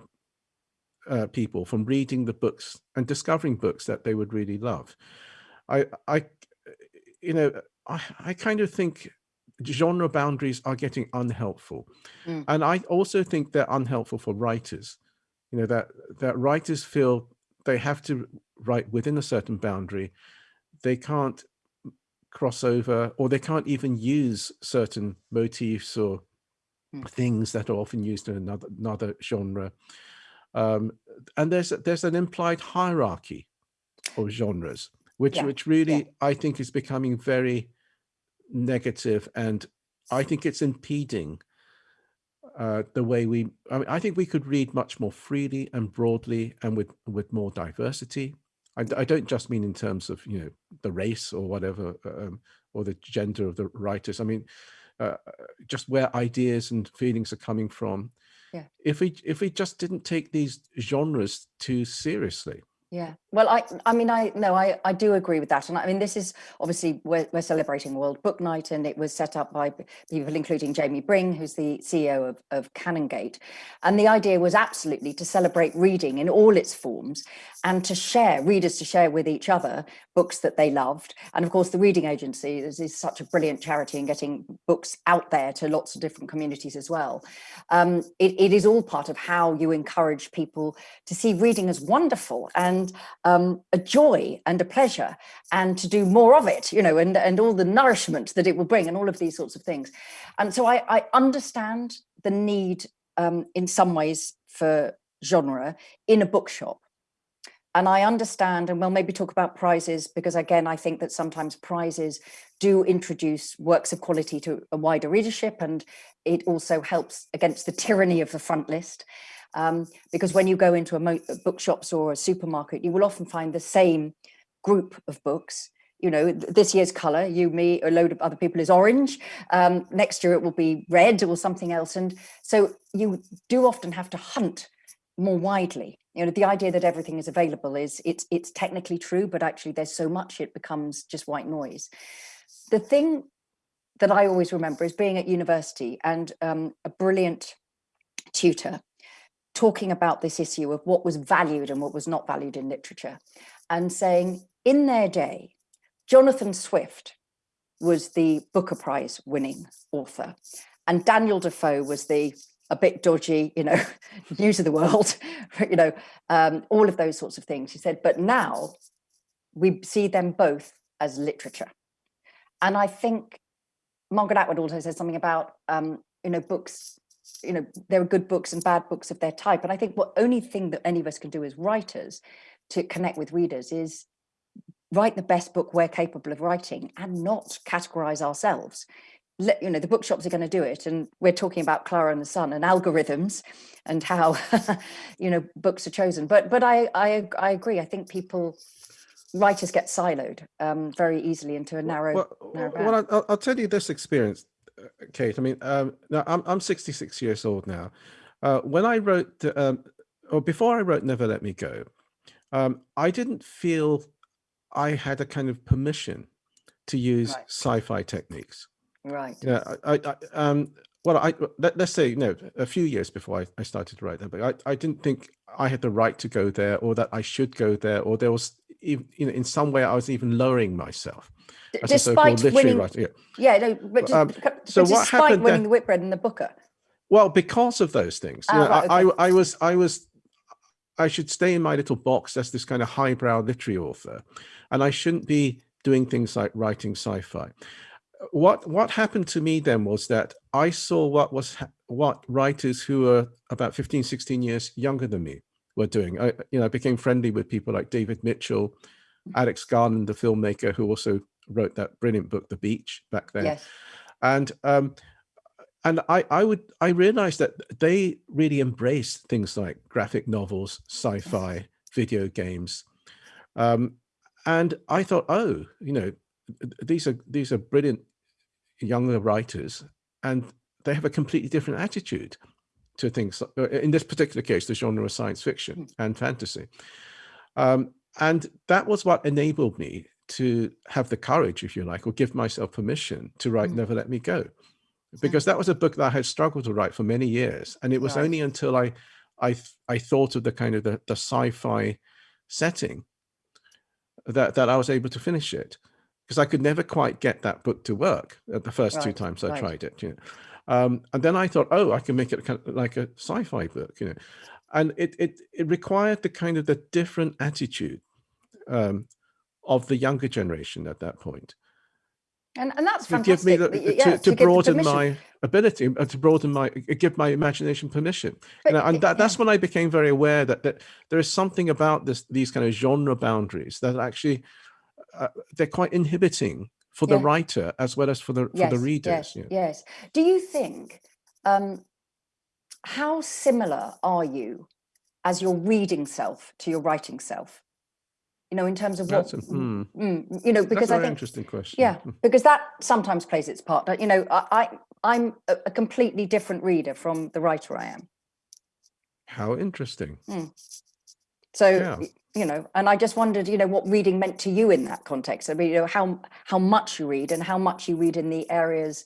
S2: uh, people from reading the books and discovering books that they would really love i i you know i i kind of think genre boundaries are getting unhelpful. Mm. And I also think they're unhelpful for writers. You know, that, that writers feel they have to write within a certain boundary. They can't cross over or they can't even use certain motifs or mm. things that are often used in another, another genre. Um, and there's, there's an implied hierarchy of genres, which, yeah. which really, yeah. I think is becoming very negative and I think it's impeding uh, the way we, I, mean, I think we could read much more freely and broadly and with, with more diversity. I, I don't just mean in terms of, you know, the race or whatever, um, or the gender of the writers. I mean, uh, just where ideas and feelings are coming from.
S1: Yeah.
S2: If we if we just didn't take these genres too seriously,
S1: yeah, well, I, I mean, I no, I, I do agree with that, and I mean, this is obviously we're, we're celebrating World Book Night, and it was set up by people including Jamie Byng, who's the CEO of of Canongate, and the idea was absolutely to celebrate reading in all its forms, and to share readers to share with each other books that they loved, and of course, the Reading Agency is, is such a brilliant charity in getting books out there to lots of different communities as well. Um, it, it is all part of how you encourage people to see reading as wonderful and and um, a joy and a pleasure and to do more of it, you know, and, and all the nourishment that it will bring and all of these sorts of things. And so I, I understand the need um, in some ways for genre in a bookshop. And I understand, and we'll maybe talk about prizes, because again, I think that sometimes prizes do introduce works of quality to a wider readership, and it also helps against the tyranny of the front list. Um, because when you go into a bookshops or a supermarket, you will often find the same group of books. You know, this year's color, you, me, a load of other people is orange. Um, next year it will be red or something else. And so you do often have to hunt more widely. You know, the idea that everything is available is it's it's technically true, but actually there's so much it becomes just white noise. The thing that I always remember is being at university and um, a brilliant tutor talking about this issue of what was valued and what was not valued in literature and saying in their day, Jonathan Swift was the Booker Prize winning author, and Daniel Defoe was the a bit dodgy, you know, *laughs* news of the world, *laughs* you know, um, all of those sorts of things. He said, but now we see them both as literature. And I think Margaret Atwood also says something about, um, you know, books, you know, there are good books and bad books of their type. And I think what only thing that any of us can do as writers to connect with readers is write the best book we're capable of writing and not categorize ourselves let, you know, the bookshops are going to do it. And we're talking about Clara and the Sun and algorithms and how, *laughs* you know, books are chosen. But but I, I, I agree. I think people, writers get siloed um, very easily into a narrow,
S2: well,
S1: narrow
S2: well I'll, I'll, tell you this experience, Kate. I mean, um, now I'm, I'm 66 years old now. Uh, when I wrote, um, or before I wrote Never Let Me Go, um, I didn't feel I had a kind of permission to use right. sci-fi techniques.
S1: Right.
S2: Yeah. I, I, um, well, I let, us say, you know, a few years before I, I started to write that, but I, I didn't think I had the right to go there or that I should go there or there was, you know, in some way I was even lowering myself.
S1: As despite a winning, writer. Yeah. yeah, no, but, just, um, so what happened winning then, the Whitbread and the Booker?
S2: Well, because of those things, you oh, know, right, okay. I, I was, I was, I should stay in my little box as this kind of highbrow literary author, and I shouldn't be doing things like writing sci-fi what what happened to me then was that I saw what was what writers who were about 15, 16 years younger than me were doing. I, you know, I became friendly with people like David Mitchell, Alex Garland, the filmmaker who also wrote that brilliant book, The Beach, back then. Yes. And um, and I I would I realized that they really embraced things like graphic novels, sci-fi, video games. Um, and I thought, oh, you know, these are these are brilliant younger writers and they have a completely different attitude to things uh, in this particular case the genre of science fiction hmm. and fantasy um, and that was what enabled me to have the courage if you like or give myself permission to write mm. never let me go because that was a book that i had struggled to write for many years and it was right. only until i i i thought of the kind of the, the sci-fi setting that that i was able to finish it because I could never quite get that book to work at the first right, two times I right. tried it. You know? Um, and then I thought, oh, I can make it kind of like a sci-fi book, you know. And it it it required the kind of the different attitude um, of the younger generation at that point.
S1: And, and that's to fantastic. Give me the,
S2: yeah, to, to, to broaden my ability, uh, to broaden my, uh, give my imagination permission. But, you know, and that, yeah. that's when I became very aware that, that there is something about this, these kind of genre boundaries that actually uh, they're quite inhibiting for the writer as well as for the yes, for the readers.
S1: Yes, yeah. yes. Do you think um, how similar are you as your reading self to your writing self? You know, in terms of That's what, a, mm, mm, you know, because I think
S2: interesting question.
S1: Yeah, hmm. because that sometimes plays its part. But You know, I, I am a, a, completely different reader from the writer I am.
S2: How interesting.
S1: Mm. So, yeah you know, and I just wondered, you know, what reading meant to you in that context. I mean, you know, how how much you read and how much you read in the areas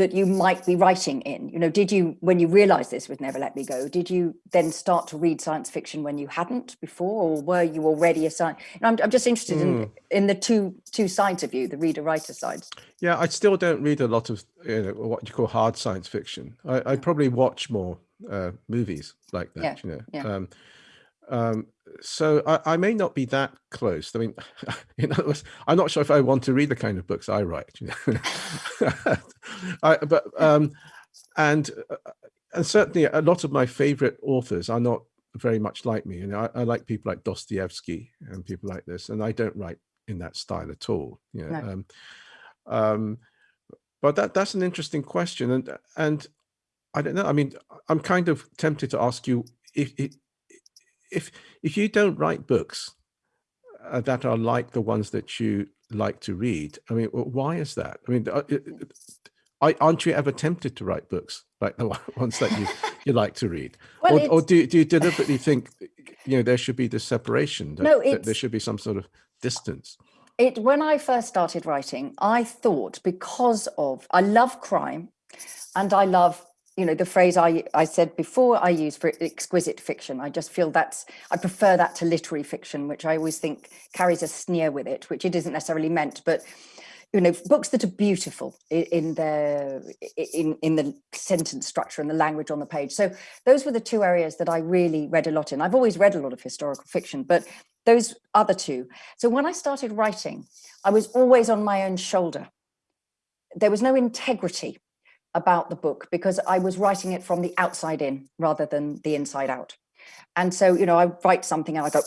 S1: that you might be writing in. You know, did you, when you realized this with Never Let Me Go, did you then start to read science fiction when you hadn't before, or were you already a science? I'm, I'm just interested mm. in hmm. in the two two sides of you, the reader writer sides.
S2: Yeah, I still don't read a lot of you know, what you call hard science fiction. I, I probably watch more uh, movies like that.
S1: Yeah.
S2: You know.
S1: Yeah. Um,
S2: um, so I, I, may not be that close. I mean, *laughs* in other words, I'm not sure if I want to read the kind of books I write. You know? *laughs* I, but um, and uh, and certainly a lot of my favorite authors are not very much like me. And I, I, like people like Dostoevsky and people like this, and I don't write in that style at all. You know? No. Um, um, but that that's an interesting question, and and I don't know. I mean, I'm kind of tempted to ask you if, if if if you don't write books uh, that are like the ones that you like to read, I mean, why is that? I mean, uh, I, aren't you ever tempted to write books like the *laughs* ones that you you like to read, well, or, or do do you deliberately think you know there should be this separation? That, no, that there should be some sort of distance.
S1: It when I first started writing, I thought because of I love crime, and I love you know, the phrase I, I said before I use for exquisite fiction. I just feel that's, I prefer that to literary fiction, which I always think carries a sneer with it, which it isn't necessarily meant, but you know, books that are beautiful in their in in the sentence structure and the language on the page. So those were the two areas that I really read a lot in. I've always read a lot of historical fiction, but those other two. So when I started writing, I was always on my own shoulder. There was no integrity about the book because I was writing it from the outside in rather than the inside out. And so, you know, I write something and I go,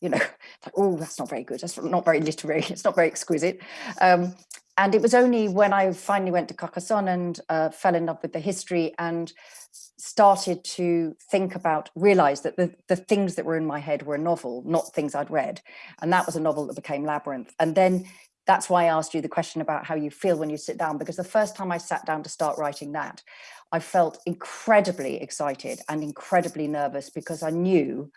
S1: you know, *laughs* like, oh, that's not very good. That's not very literary. It's not very exquisite. Um, and it was only when I finally went to Carcassonne and uh, fell in love with the history and started to think about, realize that the, the things that were in my head were a novel, not things I'd read. And that was a novel that became Labyrinth. And then that's why I asked you the question about how you feel when you sit down, because the first time I sat down to start writing that, I felt incredibly excited and incredibly nervous because I knew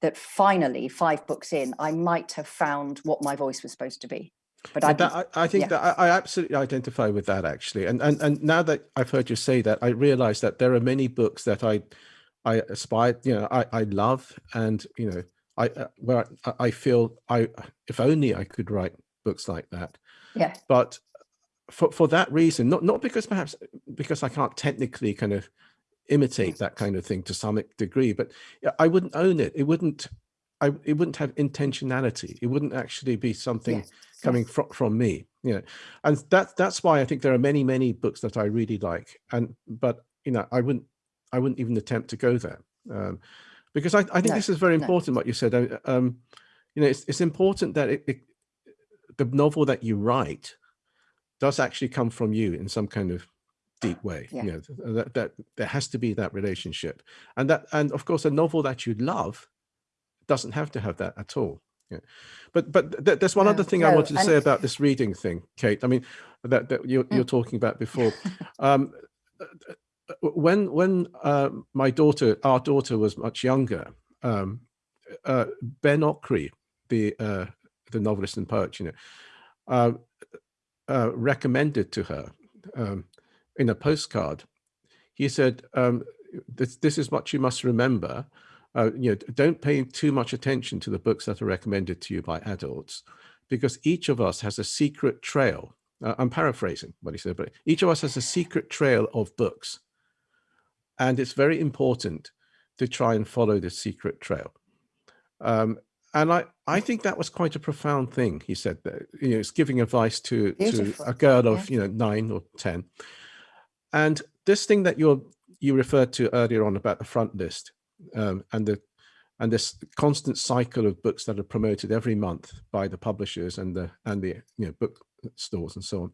S1: that finally, five books in, I might have found what my voice was supposed to be. But I,
S2: that, I, I, think yeah. that I, I, absolutely identify with that actually. And, and and now that I've heard you say that, I realize that there are many books that I I aspire, you know, I, I love and, you know, I uh, where I, I feel I if only I could write books like that.
S1: Yeah.
S2: But for, for that reason, not, not because perhaps because I can't technically kind of imitate that kind of thing to some degree, but I wouldn't own it. It wouldn't, I, it wouldn't have intentionality. It wouldn't actually be something yes. coming yes. from, from me, you know, and that, that's why I think there are many, many books that I really like. And, but, you know, I wouldn't, I wouldn't even attempt to go there. Um, because I, I think no, this is very important, no. what you said. Um, you know, it's, it's important that it, it, the novel that you write does actually come from you in some kind of deep way. Yeah. You know, that, that there has to be that relationship. And that, and of course, a novel that you love doesn't have to have that at all. Yeah. But but th there's one other thing no, I wanted to say about this reading thing, Kate. I mean, that, that you're, you're mm. talking about before. *laughs* um, when when uh, my daughter, our daughter was much younger, um, uh, Ben Okri, the uh, the novelist and poet, you know, uh, uh, recommended to her um, in a postcard. He said, um, this, this is what you must remember. Uh, you know, don't pay too much attention to the books that are recommended to you by adults, because each of us has a secret trail. Uh, I'm paraphrasing what he said, but each of us has a secret trail of books. And it's very important to try and follow the secret trail. Um, and I, I think that was quite a profound thing. He said that, you know, it's giving advice to, to a girl of, yeah. you know, nine or 10. And this thing that you're, you referred to earlier on about the front list um, and the, and this constant cycle of books that are promoted every month by the publishers and the, and the, you know, book stores and so on.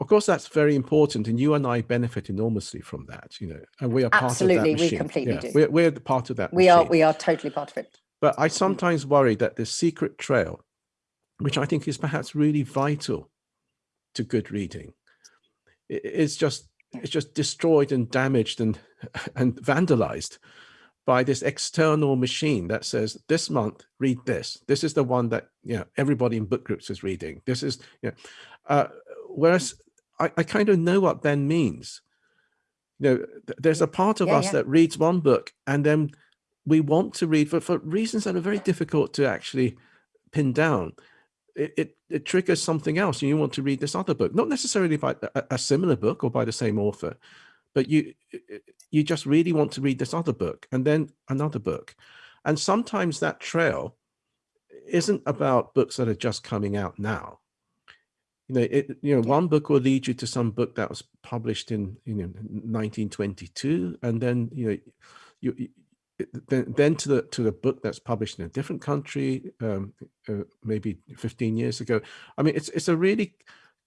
S2: Of course, that's very important, and you and I benefit enormously from that. You know, and we are part
S1: Absolutely,
S2: of that machine.
S1: we completely
S2: yeah,
S1: do.
S2: We're, we're part of that.
S1: We
S2: machine.
S1: are. We are totally part of it.
S2: But I sometimes worry that the secret trail, which I think is perhaps really vital to good reading, is just it's just destroyed and damaged and *laughs* and vandalized by this external machine that says this month read this. This is the one that you know everybody in book groups is reading. This is you know uh, whereas I, I kind of know what Ben means. You know there's a part of yeah, us yeah. that reads one book and then we want to read for, for reasons that are very difficult to actually pin down. It, it, it triggers something else and you want to read this other book, not necessarily by a, a similar book or by the same author, but you you just really want to read this other book and then another book. And sometimes that trail isn't about books that are just coming out now. You know, it, you know, one book will lead you to some book that was published in, you know, 1922, and then, you know, you, then, then to the to the book that's published in a different country, um, uh, maybe 15 years ago. I mean, it's it's a really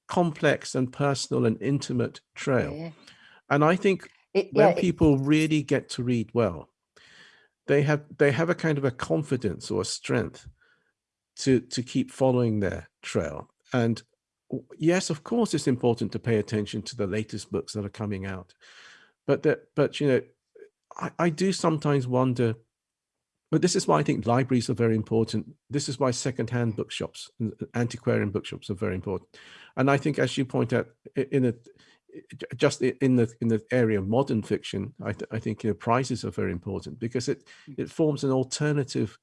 S2: complex and personal and intimate trail. Yeah. And I think it, when yeah, people it, really get to read well, they have they have a kind of a confidence or a strength to to keep following their trail. And yes, of course, it's important to pay attention to the latest books that are coming out. But that, but you know, I, I do sometimes wonder, but this is why I think libraries are very important. This is why secondhand bookshops, antiquarian bookshops are very important. And I think, as you point out, in a just in the in the area of modern fiction, I, th I think you know prizes are very important because it mm. it forms an alternative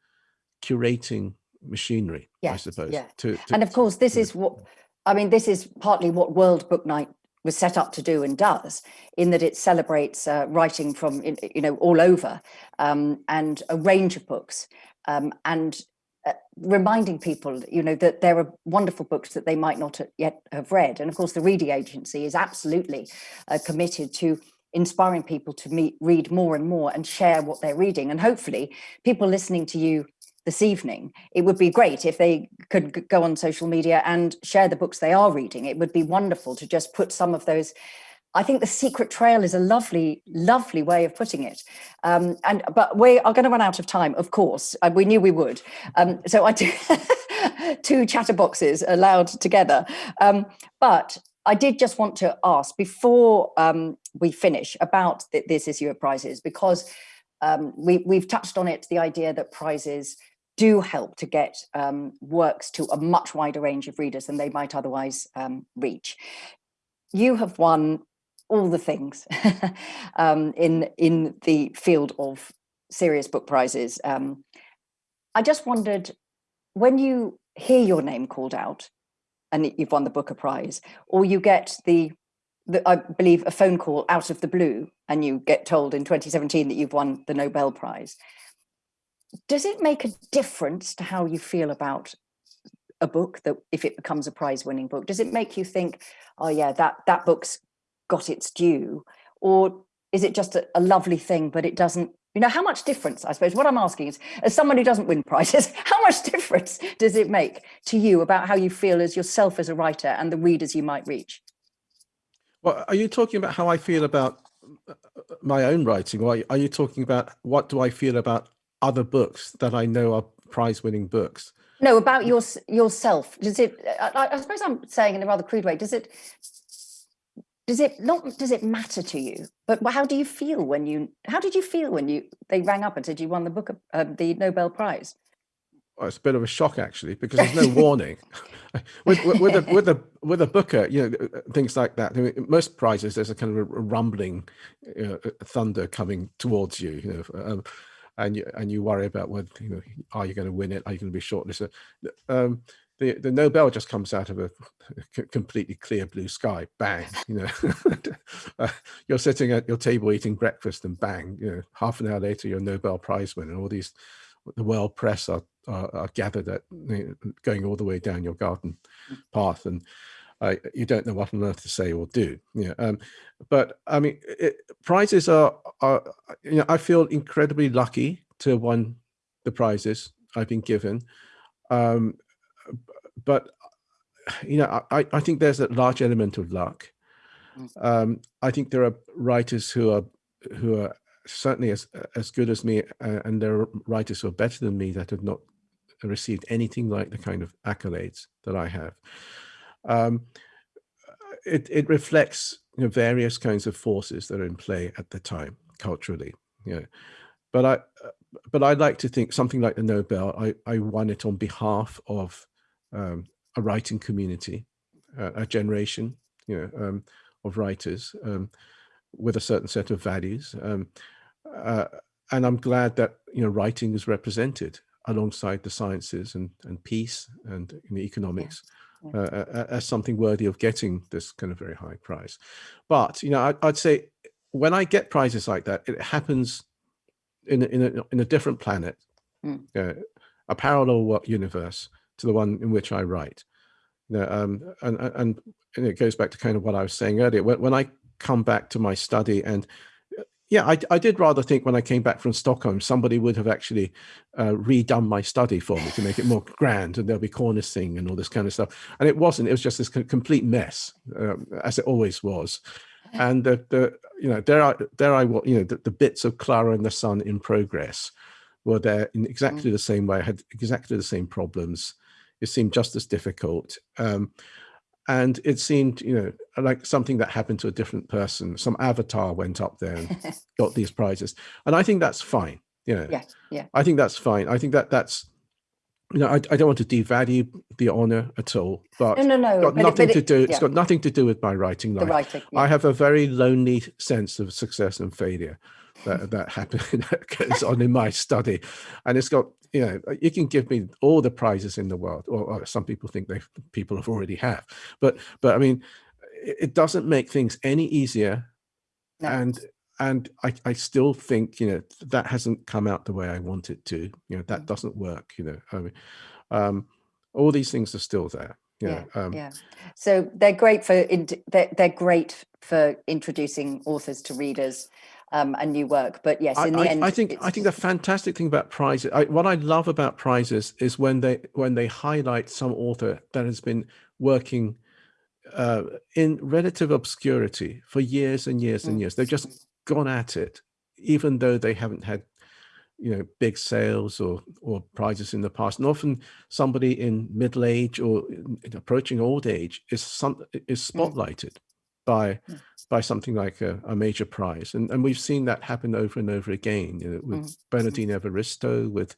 S2: curating machinery, yes, I suppose.
S1: Yeah. To, to, and of course, this is what I mean. This is partly what World Book Night was set up to do and does, in that it celebrates uh, writing from you know all over um, and a range of books, um, and uh, reminding people, you know, that there are wonderful books that they might not yet have read. And of course, the Reading Agency is absolutely uh, committed to inspiring people to meet, read more and more and share what they're reading. And hopefully people listening to you this evening, it would be great if they could go on social media and share the books they are reading. It would be wonderful to just put some of those I think the secret trail is a lovely, lovely way of putting it. Um, and but we are going to run out of time, of course. Uh, we knew we would. Um, so I do *laughs* two chatterboxes allowed together. Um, but I did just want to ask before um, we finish about th this issue of prizes, because um, we, we've touched on it, the idea that prizes do help to get um, works to a much wider range of readers than they might otherwise reach. You have won all the things *laughs* um, in in the field of serious book prizes. Um, I just wondered when you hear your name called out and you've won the Booker Prize, or you get the, the, I believe, a phone call out of the blue and you get told in 2017 that you've won the Nobel Prize. Does it make a difference to how you feel about a book that if it becomes a prize winning book, does it make you think, oh yeah, that, that book's got its due? Or is it just a, a lovely thing, but it doesn't, you know, how much difference, I suppose, what I'm asking is, as someone who doesn't win *laughs* prizes, how much difference does it make to you about how you feel as yourself as a writer and the readers you might reach?
S2: Well, are you talking about how I feel about uh, my own writing, or are you talking about what do I feel about other books that I know are prize-winning books?
S1: No, about your yourself. Does it? I, I, suppose I'm saying in a rather crude way. Does it? does it not does it matter to you but how do you feel when you how did you feel when you they rang up and said you won the book of uh, the nobel prize
S2: well, it's a bit of a shock actually because there's no warning *laughs* with, with, with, a with a with a booker you know uh, things like that I mean, most prizes there's a kind of a rumbling uh, thunder coming towards you you know um, and you and you worry about whether you know are you going to win it are you going to be shortlisted um, the the Nobel just comes out of a completely clear blue sky. Bang, *laughs* you know, *laughs* uh, you're sitting at your table eating breakfast, and bang, you know, half an hour later, you're Nobel Prize winner. And all these, the world press are are, are gathered at you know, going all the way down your garden path, and uh, you don't know what on earth to say or do. Yeah, um, but I mean, it, prizes are are you know I feel incredibly lucky to have won the prizes I've been given. Um, but you know, I, I think there's a large element of luck. Mm. Um, I think there are writers who are who are certainly as as good as me, uh, and there are writers who are better than me that have not received anything like the kind of accolades that I have. Um, it it reflects you know, various kinds of forces that are in play at the time culturally. Yeah, but I but I'd like to think something like the Nobel. I I won it on behalf of um, a writing community, uh, a generation, you know, um, of writers um, with a certain set of values. Um, uh, and I'm glad that, you know, writing is represented alongside the sciences and, and peace and you know, economics yeah. Yeah. Uh, as something worthy of getting this kind of very high prize. But, you know, I, would say when I get prizes like that, it happens in a, in a, in a different planet, mm. a parallel universe to the one in which I write. You know, um, and, and, and it goes back to kind of what I was saying earlier. When, when I come back to my study and yeah, I, I, did rather think when I came back from Stockholm, somebody would have actually uh, redone my study for me to make it more grand and there'll be cornicing and all this kind of stuff. And it wasn't, it was just this complete mess, um, as it always was. *laughs* And the, the you know, there I, there I, you know, the, the bits of Clara and the Sun in progress were there in exactly mm. the same way, I had exactly the same problems it seemed just as difficult. Um, and it seemed, you know, like something that happened to a different person. Some avatar went up there and *laughs* got these prizes. And I think that's fine. You know,
S1: yeah, yeah.
S2: I think that's fine. I think that that's you know, I, I don't want to devalue the honor at all, but
S1: no, no, no.
S2: got
S1: but
S2: nothing
S1: it,
S2: to do.
S1: yeah,
S2: It's got nothing to do with my writing life the
S1: writing.
S2: I have a very lonely sense of success and failure that that happens *laughs* that goes on in my study, and it's got you know you can give me all the prizes in the world, or, or some people think they people have already have, but but I mean, it, it doesn't make things any easier,
S1: No.
S2: and and I I still think you know that hasn't come out the way I want it to. You know that
S1: Mm.
S2: doesn't work. You know, I mean, um, all these things are still there. You know, um,
S1: yeah. So they're great for they're, they're great for introducing authors to readers um, and new work. But yes, in the
S2: I-
S1: end,
S2: I think I think the fantastic thing about prizes, I, what I love about prizes is when they when they highlight some author that has been working uh, in relative obscurity for years and years and
S1: Mm,
S2: years. They've just gone at it, even though they haven't had you know big sales or or prizes in the past. And often somebody in middle age or in- in approaching old age is some is
S1: Mm.
S2: spotlighted by
S1: Mm.
S2: By something like a, a major prize, and and we've seen that happen over and over again. You know, with
S1: Mm.
S2: Bernardine Evaristo, with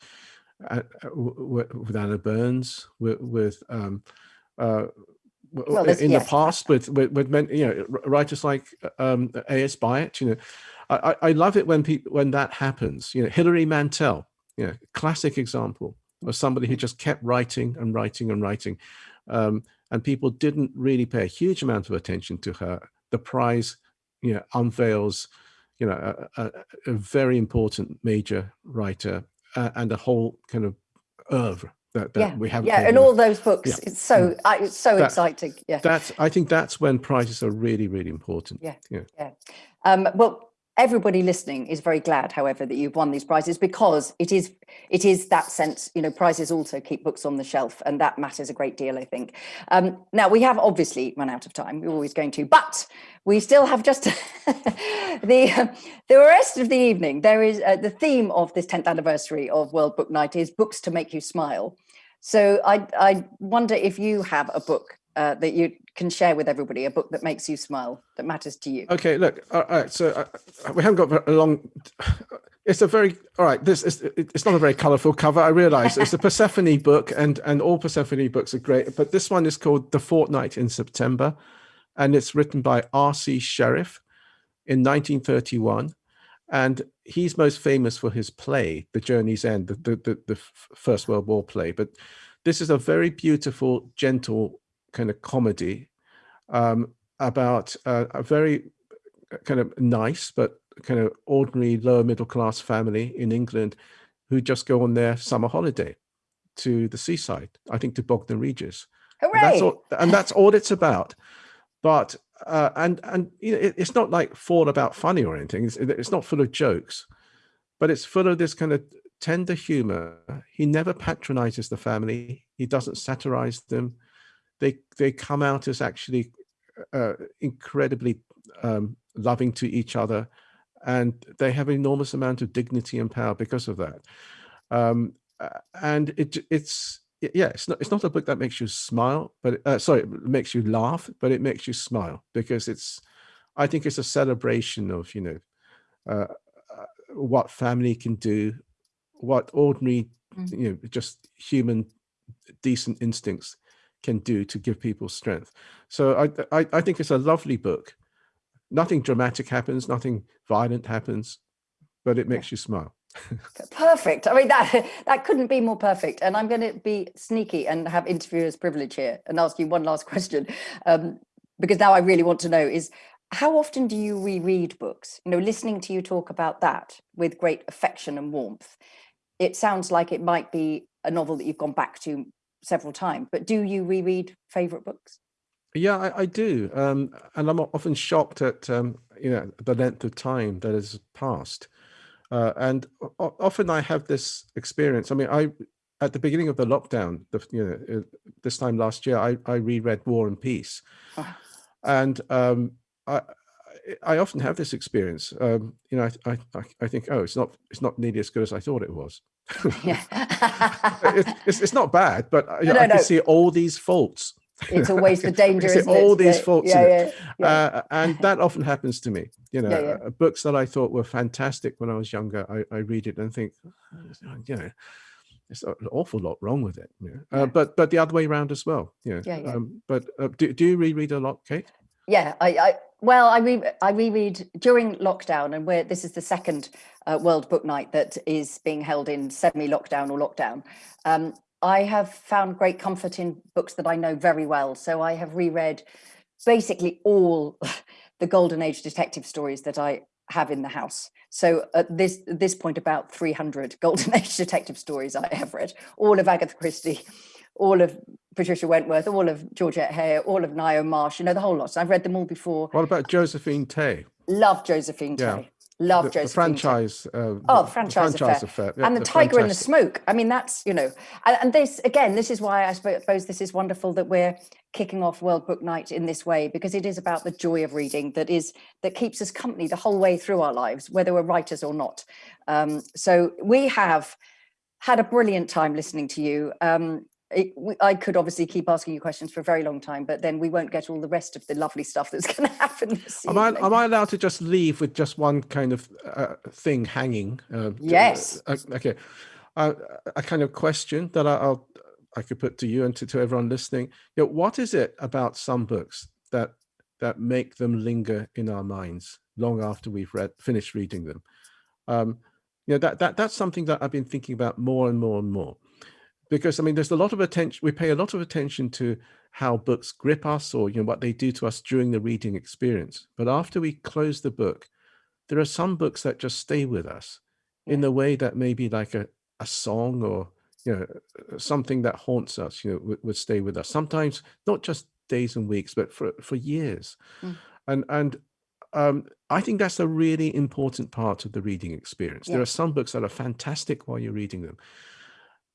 S2: uh, uh, with Anna Burns, with with um, uh,
S1: Well,
S2: in
S1: yes.
S2: the past with with, with men, you know writers like um, A.S. Byatt. You know, I, I I love it when people when that happens. You know, Hilary Mantel. You know, classic example of somebody who just kept writing and writing and writing, um, and people didn't really pay a huge amount of attention to her. The prize, you know, unveils, you know, a, a, a very important major writer uh, and a whole kind of oeuvre that, that
S1: yeah,
S2: we haven't.
S1: yeah, and all those books.
S2: Yeah.
S1: It's so I, it's so
S2: That-
S1: exciting. Yeah.
S2: That's I think that's when prizes are really really important.
S1: Yeah.
S2: yeah.
S1: Um, well, everybody listening is very glad, however, that you've won these prizes because it is it is that sense. You know, prizes also keep books on the shelf, and that matters a great deal. I think. Um, now we have obviously run out of time. We're always going to, but we still have just *laughs* the the rest of the evening. There is uh, the theme of this 10th anniversary of World Book Night is books to make you smile. So I I wonder if you have a book uh, that you can share with everybody, a book that makes you smile, that matters to you.
S2: Okay, look. All right, so uh, we haven't got a long. It's a very all right. This is it's not a very colourful cover. I realise it's a *laughs* Persephone book, and and all Persephone books are great. But this one is called The Fortnight in September, and it's written by R.C. Sherriff in 1931, and he's most famous for his play, The Journey's End, the the, the, the First World War play. But this is a very beautiful, gentle kind of comedy um, about uh, a very kind of nice but kind of ordinary lower middle class family in England who just go on their summer holiday to the seaside, I think to Bognor Regis. And
S1: Hooray!
S2: that's all, and that's all it's about. But uh, and and you know, it, it's not like full about funny or anything. It's, it's not full of jokes, but it's full of this kind of tender humor. He never patronizes the family. He doesn't satirize them. They they come out as actually uh, incredibly um, loving to each other, and they have an enormous amount of dignity and power because of that. Um, and it it's yeah, it's not it's not a book that makes you smile, but uh, sorry, it makes you laugh, but it makes you smile because it's I think it's a celebration of you know uh, uh, what family can do, what ordinary
S1: Mm.
S2: you know just human decent instincts can do to give people strength. So I, I I think it's a lovely book. Nothing dramatic happens, nothing violent happens, but it makes you smile. *laughs*
S1: Perfect. I mean that *laughs* that couldn't be more perfect. And I'm going to be sneaky and have interviewer's privilege here and ask you one last *laughs* question, um, because now I really want to know is how often do you reread books? You know, listening to you talk about that with great affection and warmth, it sounds like it might be a novel that you've gone back to several times. But do you reread favorite books?
S2: Yeah, I, I do, um, and I'm often shocked at um, you know the length of time that has passed. Uh, and often I have this experience. I mean, I at the beginning of the lockdown, the, you know, uh, this time last year, I, I reread War and Peace,
S1: Ah.
S2: and um, I I- often have this experience. Um, you know, I, I I think, oh, it's not it's not nearly as good as I thought it was.
S1: Yeah. *laughs*
S2: it's, it's it's not bad, but I,
S1: No,
S2: I can
S1: no.
S2: see all these faults.
S1: it's *laughs* always the danger, it?
S2: all these
S1: Yeah,
S2: faults
S1: Yeah, yeah, yeah.
S2: uh, and *laughs* that often happens to me. You know, uh, books that I thought were fantastic when I was younger, I, I read it and think, "Oh, you know, there's an awful lot wrong with it. Yeah. Uh, but but the other way around as well. Yeah.
S1: Yeah. yeah.
S2: Um, but uh, do do you reread a lot, Kate?
S1: Yeah, I, I well, I re I reread during lockdown, and where this is the second uh, World Book Night that is being held in semi-lockdown or lockdown. Um, I have found great comfort in books that I know very well. So I have reread basically all *laughs* the golden age detective stories that I have in the house. So at this this point, about 300 *laughs* golden age detective stories I have read, all of Agatha Christie, all of Patricia Wentworth, all of Georgette Heyer, all of Ngaio Marsh, you know, the whole lot. So I've read them all before.
S2: What about Josephine Tey?
S1: Love Josephine yeah. Tey. Love
S2: the,
S1: Josephine.
S2: The franchise.
S1: Uh, oh, the franchise, the franchise affair. affair. Yeah, and the, the Tiger and the Smoke. I mean, that's, you know, and, and, this, again, this is why I suppose this is wonderful that we're kicking off World Book Night in this way, because it is about the joy of reading that is, that keeps us company the whole way through our lives, whether we're writers or not. Um, so we have had a brilliant time listening to you. Um, it, we, I could obviously keep asking you questions for a very long time, but then we won't get all the rest of the lovely stuff that's *laughs* going to happen this
S2: am I, am I allowed to just leave with just one kind of uh, thing hanging?
S1: Uh, yes.
S2: Uh, okay. Uh, a kind of question that I, will I could put to you and to, to everyone listening. You know, what is it about some books that that make them linger in our minds long after we've read finished reading them? Um, you know, that, that that's something that I've been thinking about more and more and more because I mean, there's a lot of attention, we pay a lot of attention to how books grip us or, you know, what they do to us during the reading experience. But after we close the book, there are some books that just stay with us in the way that maybe like a, a song or, you know, uh, something that haunts us, you know, would, would stay with us. Sometimes not just days and weeks, but for, for years. Mm. And, and um, I think that's a really important part of the reading experience. Yeah. There are some books that are fantastic while you're reading them,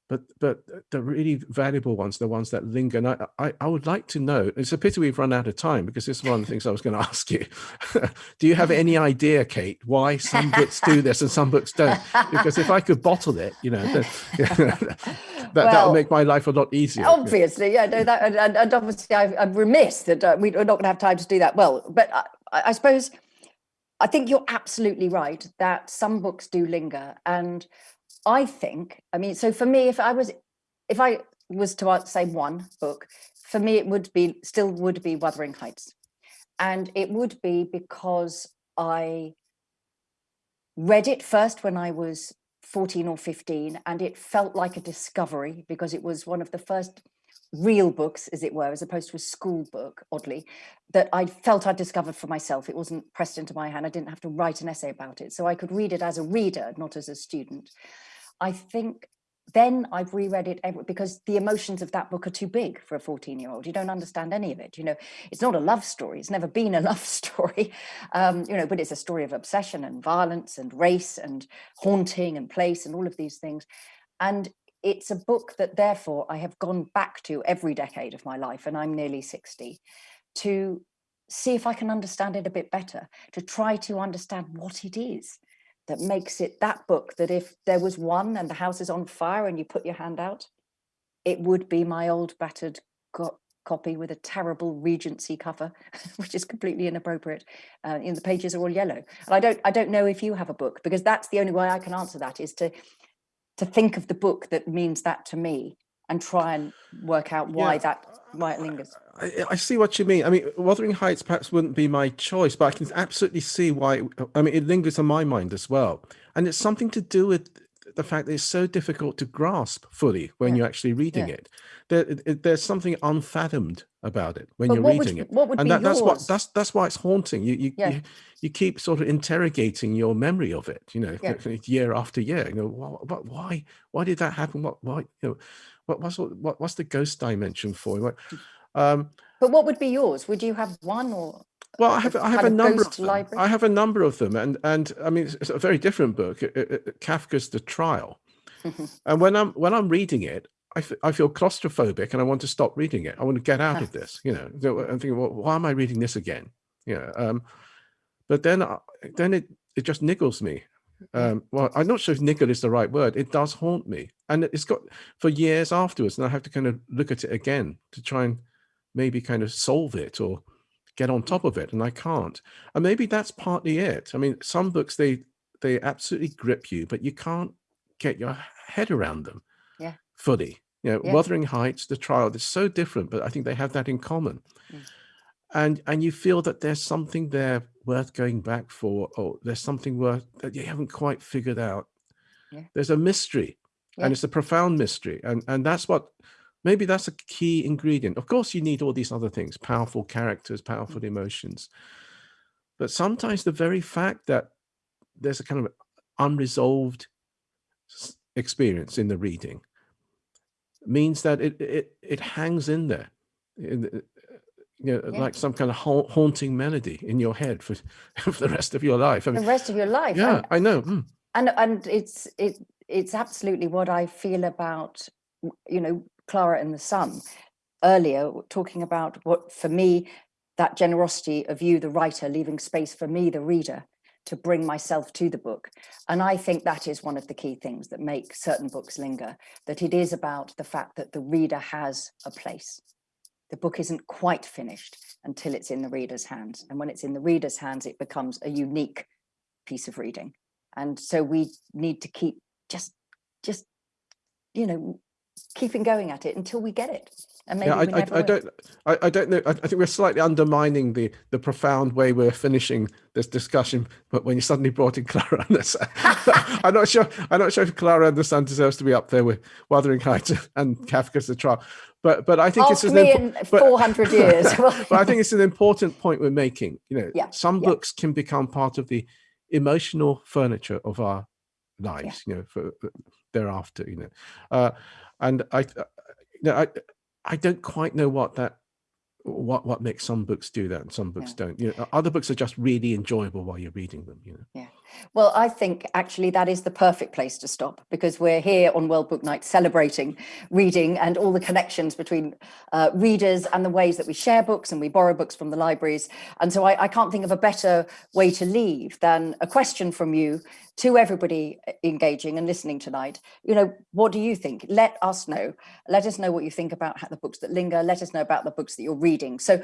S2: but but the really valuable ones, the ones that linger. And I, I, I would like to know. It's a pity we've run out of time because this is one of the things I was going *laughs* to ask you. *laughs* do you have any idea, Kate, why some books do this and some books don't? Because if I could bottle it, you know, then, that *laughs* well, that would make my life a lot easier.
S1: Obviously, yeah. No, that and, and obviously I, am remiss that uh, we're not going to have time to do that. Well, but I, I suppose. I think you're absolutely right that some books do linger and I think, I mean, so for me, if I was, if I was to say one book, for me, it would be, still would be Wuthering Heights. And it would be because I read it first when I was 14 or 15, and it felt like a discovery because it was one of the first real books, as it were, as opposed to a school book, oddly, that I felt I'd discovered for myself. It wasn't pressed into my hand. I didn't have to write an essay about it. So I could read it as a reader, not as a student. I think then I've reread it because the emotions of that book are too big for a 14 year old. You don't understand any of it. You know, it's not a love story. It's never been a *laughs* love story, um, you know, but it's a story of obsession and violence and race and haunting and place and all of these things. And it's a book that therefore I have gone back to every decade of my life, and I'm nearly 60, to see if I can understand it a bit better, to try to understand what it is that makes it that book that if there was one and the house is on fire and you put your hand out, it would be my old battered co copy with a terrible Regency cover, *laughs* which is completely inappropriate. Uh, in the pages are all yellow. And I don't, I don't know if you have a book because that's the only way I can answer that is to, to think of the book that means that to me and try and work out why yeah. that why it lingers.
S2: I, I, see what you mean. I mean, Wuthering Heights perhaps wouldn't be my choice, but I can absolutely see why. I mean, it lingers in my mind as well, and it's something to do with the fact that it's so difficult to grasp fully when yeah. you're actually reading yeah. it. There, it, There's something unfathomed about it when but you're reading
S1: would,
S2: it,
S1: what would
S2: and
S1: that,
S2: that's what that's that's why it's haunting. You you, you you keep sort of interrogating your memory of it. You know, *laughs* year after year. You know, what, why why did that happen? What why you know what, what's what, what's the ghost dimension for?
S1: Um, but what would be yours? Would you have one or?
S2: Well, I have I have a number of them. Library? I have a number of them, and and I mean it's a very different book, it, it, Kafka's The Trial. *laughs* and when I'm when I'm reading it, I, I feel claustrophobic, and I want to stop reading it. I want to get out of this. You know, I'm thinking, well, why am I reading this again? Yeah. Um, but then uh, then it it just niggles me um, well, I'm not sure if niggle is the right word. It does haunt me. And it's got for years afterwards. And I have to kind of look at it again to try and maybe kind of solve it or get on top of it. And I can't. And maybe that's partly it. I mean, some books, they, they absolutely grip you, but you can't get your head around them.
S1: Yeah.
S2: fully. You know,
S1: Yeah.
S2: Wuthering Heights, The Trial, they're so different, but I think they have that in common.
S1: Mm.
S2: And and you feel that there's something there worth going back for, or there's something worth that you haven't quite figured out.
S1: Yeah.
S2: There's a mystery,
S1: Yeah.
S2: and it's a profound mystery, and and that's what maybe that's a key ingredient. Of course, you need all these other things: powerful characters, powerful mm-hmm. emotions. But sometimes the very fact that there's a kind of unresolved experience in the reading means that it it it hangs in there, you know,
S1: Yeah.
S2: like some kind of hau- haunting melody in your head for *laughs* for the rest of your life. I
S1: The rest of your life.
S2: yeah,
S1: And,
S2: I know. mm,
S1: and and it's it it's absolutely what I feel about you know Clara and the Sun earlier talking about what for me that generosity of you the writer leaving space for me the reader to bring myself to the book and I think that is one of the key things that make certain books linger that it is about the fact that the reader has a place the book isn't quite finished until it's in the reader's hands and when it's in the reader's hands it becomes a unique piece of reading. And so we need to keep just just you know keeping going at it until we get it and maybe
S2: Yeah, I, I, I don't, I, I don't know. I, think we're slightly undermining the the profound way we're finishing this discussion. But when you suddenly brought in Clara and the Sun, *laughs* I'm not sure. I'm not sure if Clara and the Sun deserves to be up there with Wuthering Heights and Kafka's The Trial. But but I think it's
S1: ask
S2: an
S1: me in
S2: but-
S1: 400 years *laughs*
S2: but I think it's an important point we're making. You know,
S1: Yeah,
S2: some
S1: yeah.
S2: books can become part of the emotional furniture of our lives. You know, for thereafter. You know, uh, and I, uh, you know, I, I don't quite know what that, what what makes some books do that and some books don't. You know, other books are just really enjoyable while you're reading them. You know. Yeah.
S1: Well, I think actually that is the perfect place to stop because we're here on World Book Night celebrating reading and all the connections between uh, readers and the ways that we share books and we borrow books from the libraries. And so I, I can't think of a better way to leave than a question from you to everybody uh, engaging and listening tonight. You know, what do you think? Let us know. Let us know what you think about the books that linger. Let us know about the books that you're reading. So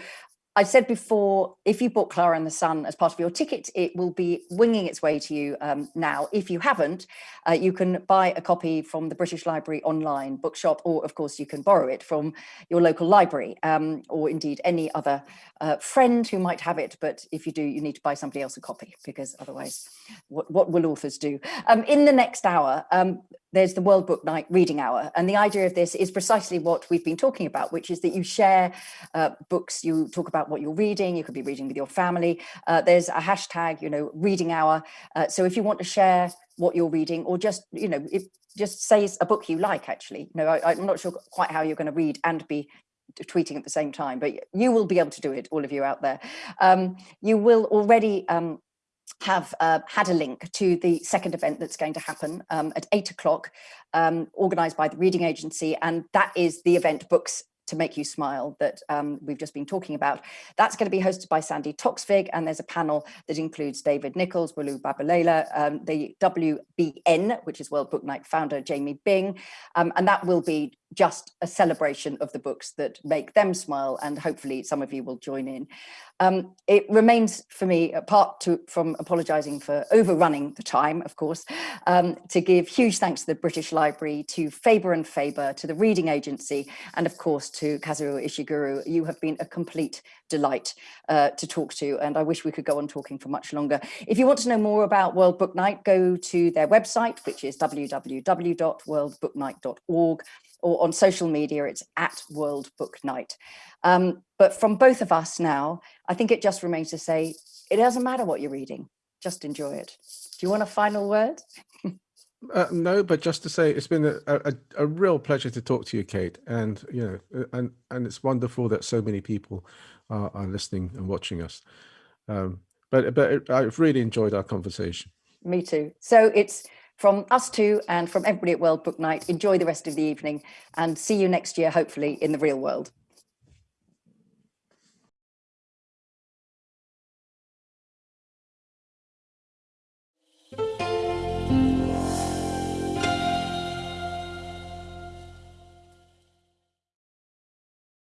S1: I said before, if you bought Clara and the Sun as part of your ticket, it will be winging its way to you um, now. If you haven't, uh, you can buy a copy from the British Library online bookshop, or of course you can borrow it from your local library, um, or indeed any other uh, friend who might have it. But if you do, you need to buy somebody else a copy because otherwise, what, what will authors do? Um, in the next hour, um, there's the World Book Night reading hour. And the idea of this is precisely what we've been talking about, which is that you share uh, books, you talk about what you're reading, you could be reading with your family. Uh, there's a hashtag, you know, reading hour. Uh, so if you want to share what you're reading or just, you know, if, just say a book you like, actually, know, I, I'm not sure quite how you're going to read and be tweeting at the same time, but you will be able to do it, all of you out there. Um, you will already um, have uh, had a link to the second event that's going to happen um, at eight o'clock, um, organised by the Reading Agency, and that is the event Books to Make You Smile that um, we've just been talking about. That's going to be hosted by Sandi Toksvig, and there's a panel that includes David Nicholls, Bolu Babalola, um, the WBN, which is World Book Night founder Jamie Byng, um, and that will be just a celebration of the books that make them smile, and hopefully some of you will join in. Um, it remains for me, apart to, from apologising for overrunning the time, of course, um, to give huge thanks to the British Library, to Faber and Faber, to the Reading Agency, and of course to Kazuo Ishiguro. You have been a complete delight uh, to talk to, and I wish we could go on talking for much longer. If you want to know more about World Book Night, go to their website, which is www.worldbooknight.org, or on social media, it's at World Book Night. Um, but from both of us now, I think it just remains to say, it doesn't matter what you're reading, just enjoy it. Do you want a final word?
S2: Uh, no, but just to say, it's been a, a, a real pleasure to talk to you, Kate, and you know, uh, and and it's wonderful that so many people are, are listening and watching us. Um, but but it, I've really enjoyed our conversation.
S1: Me too. So it's from us two and from everybody at World Book Night. Enjoy the rest of the evening and see you next year, hopefully in the real world.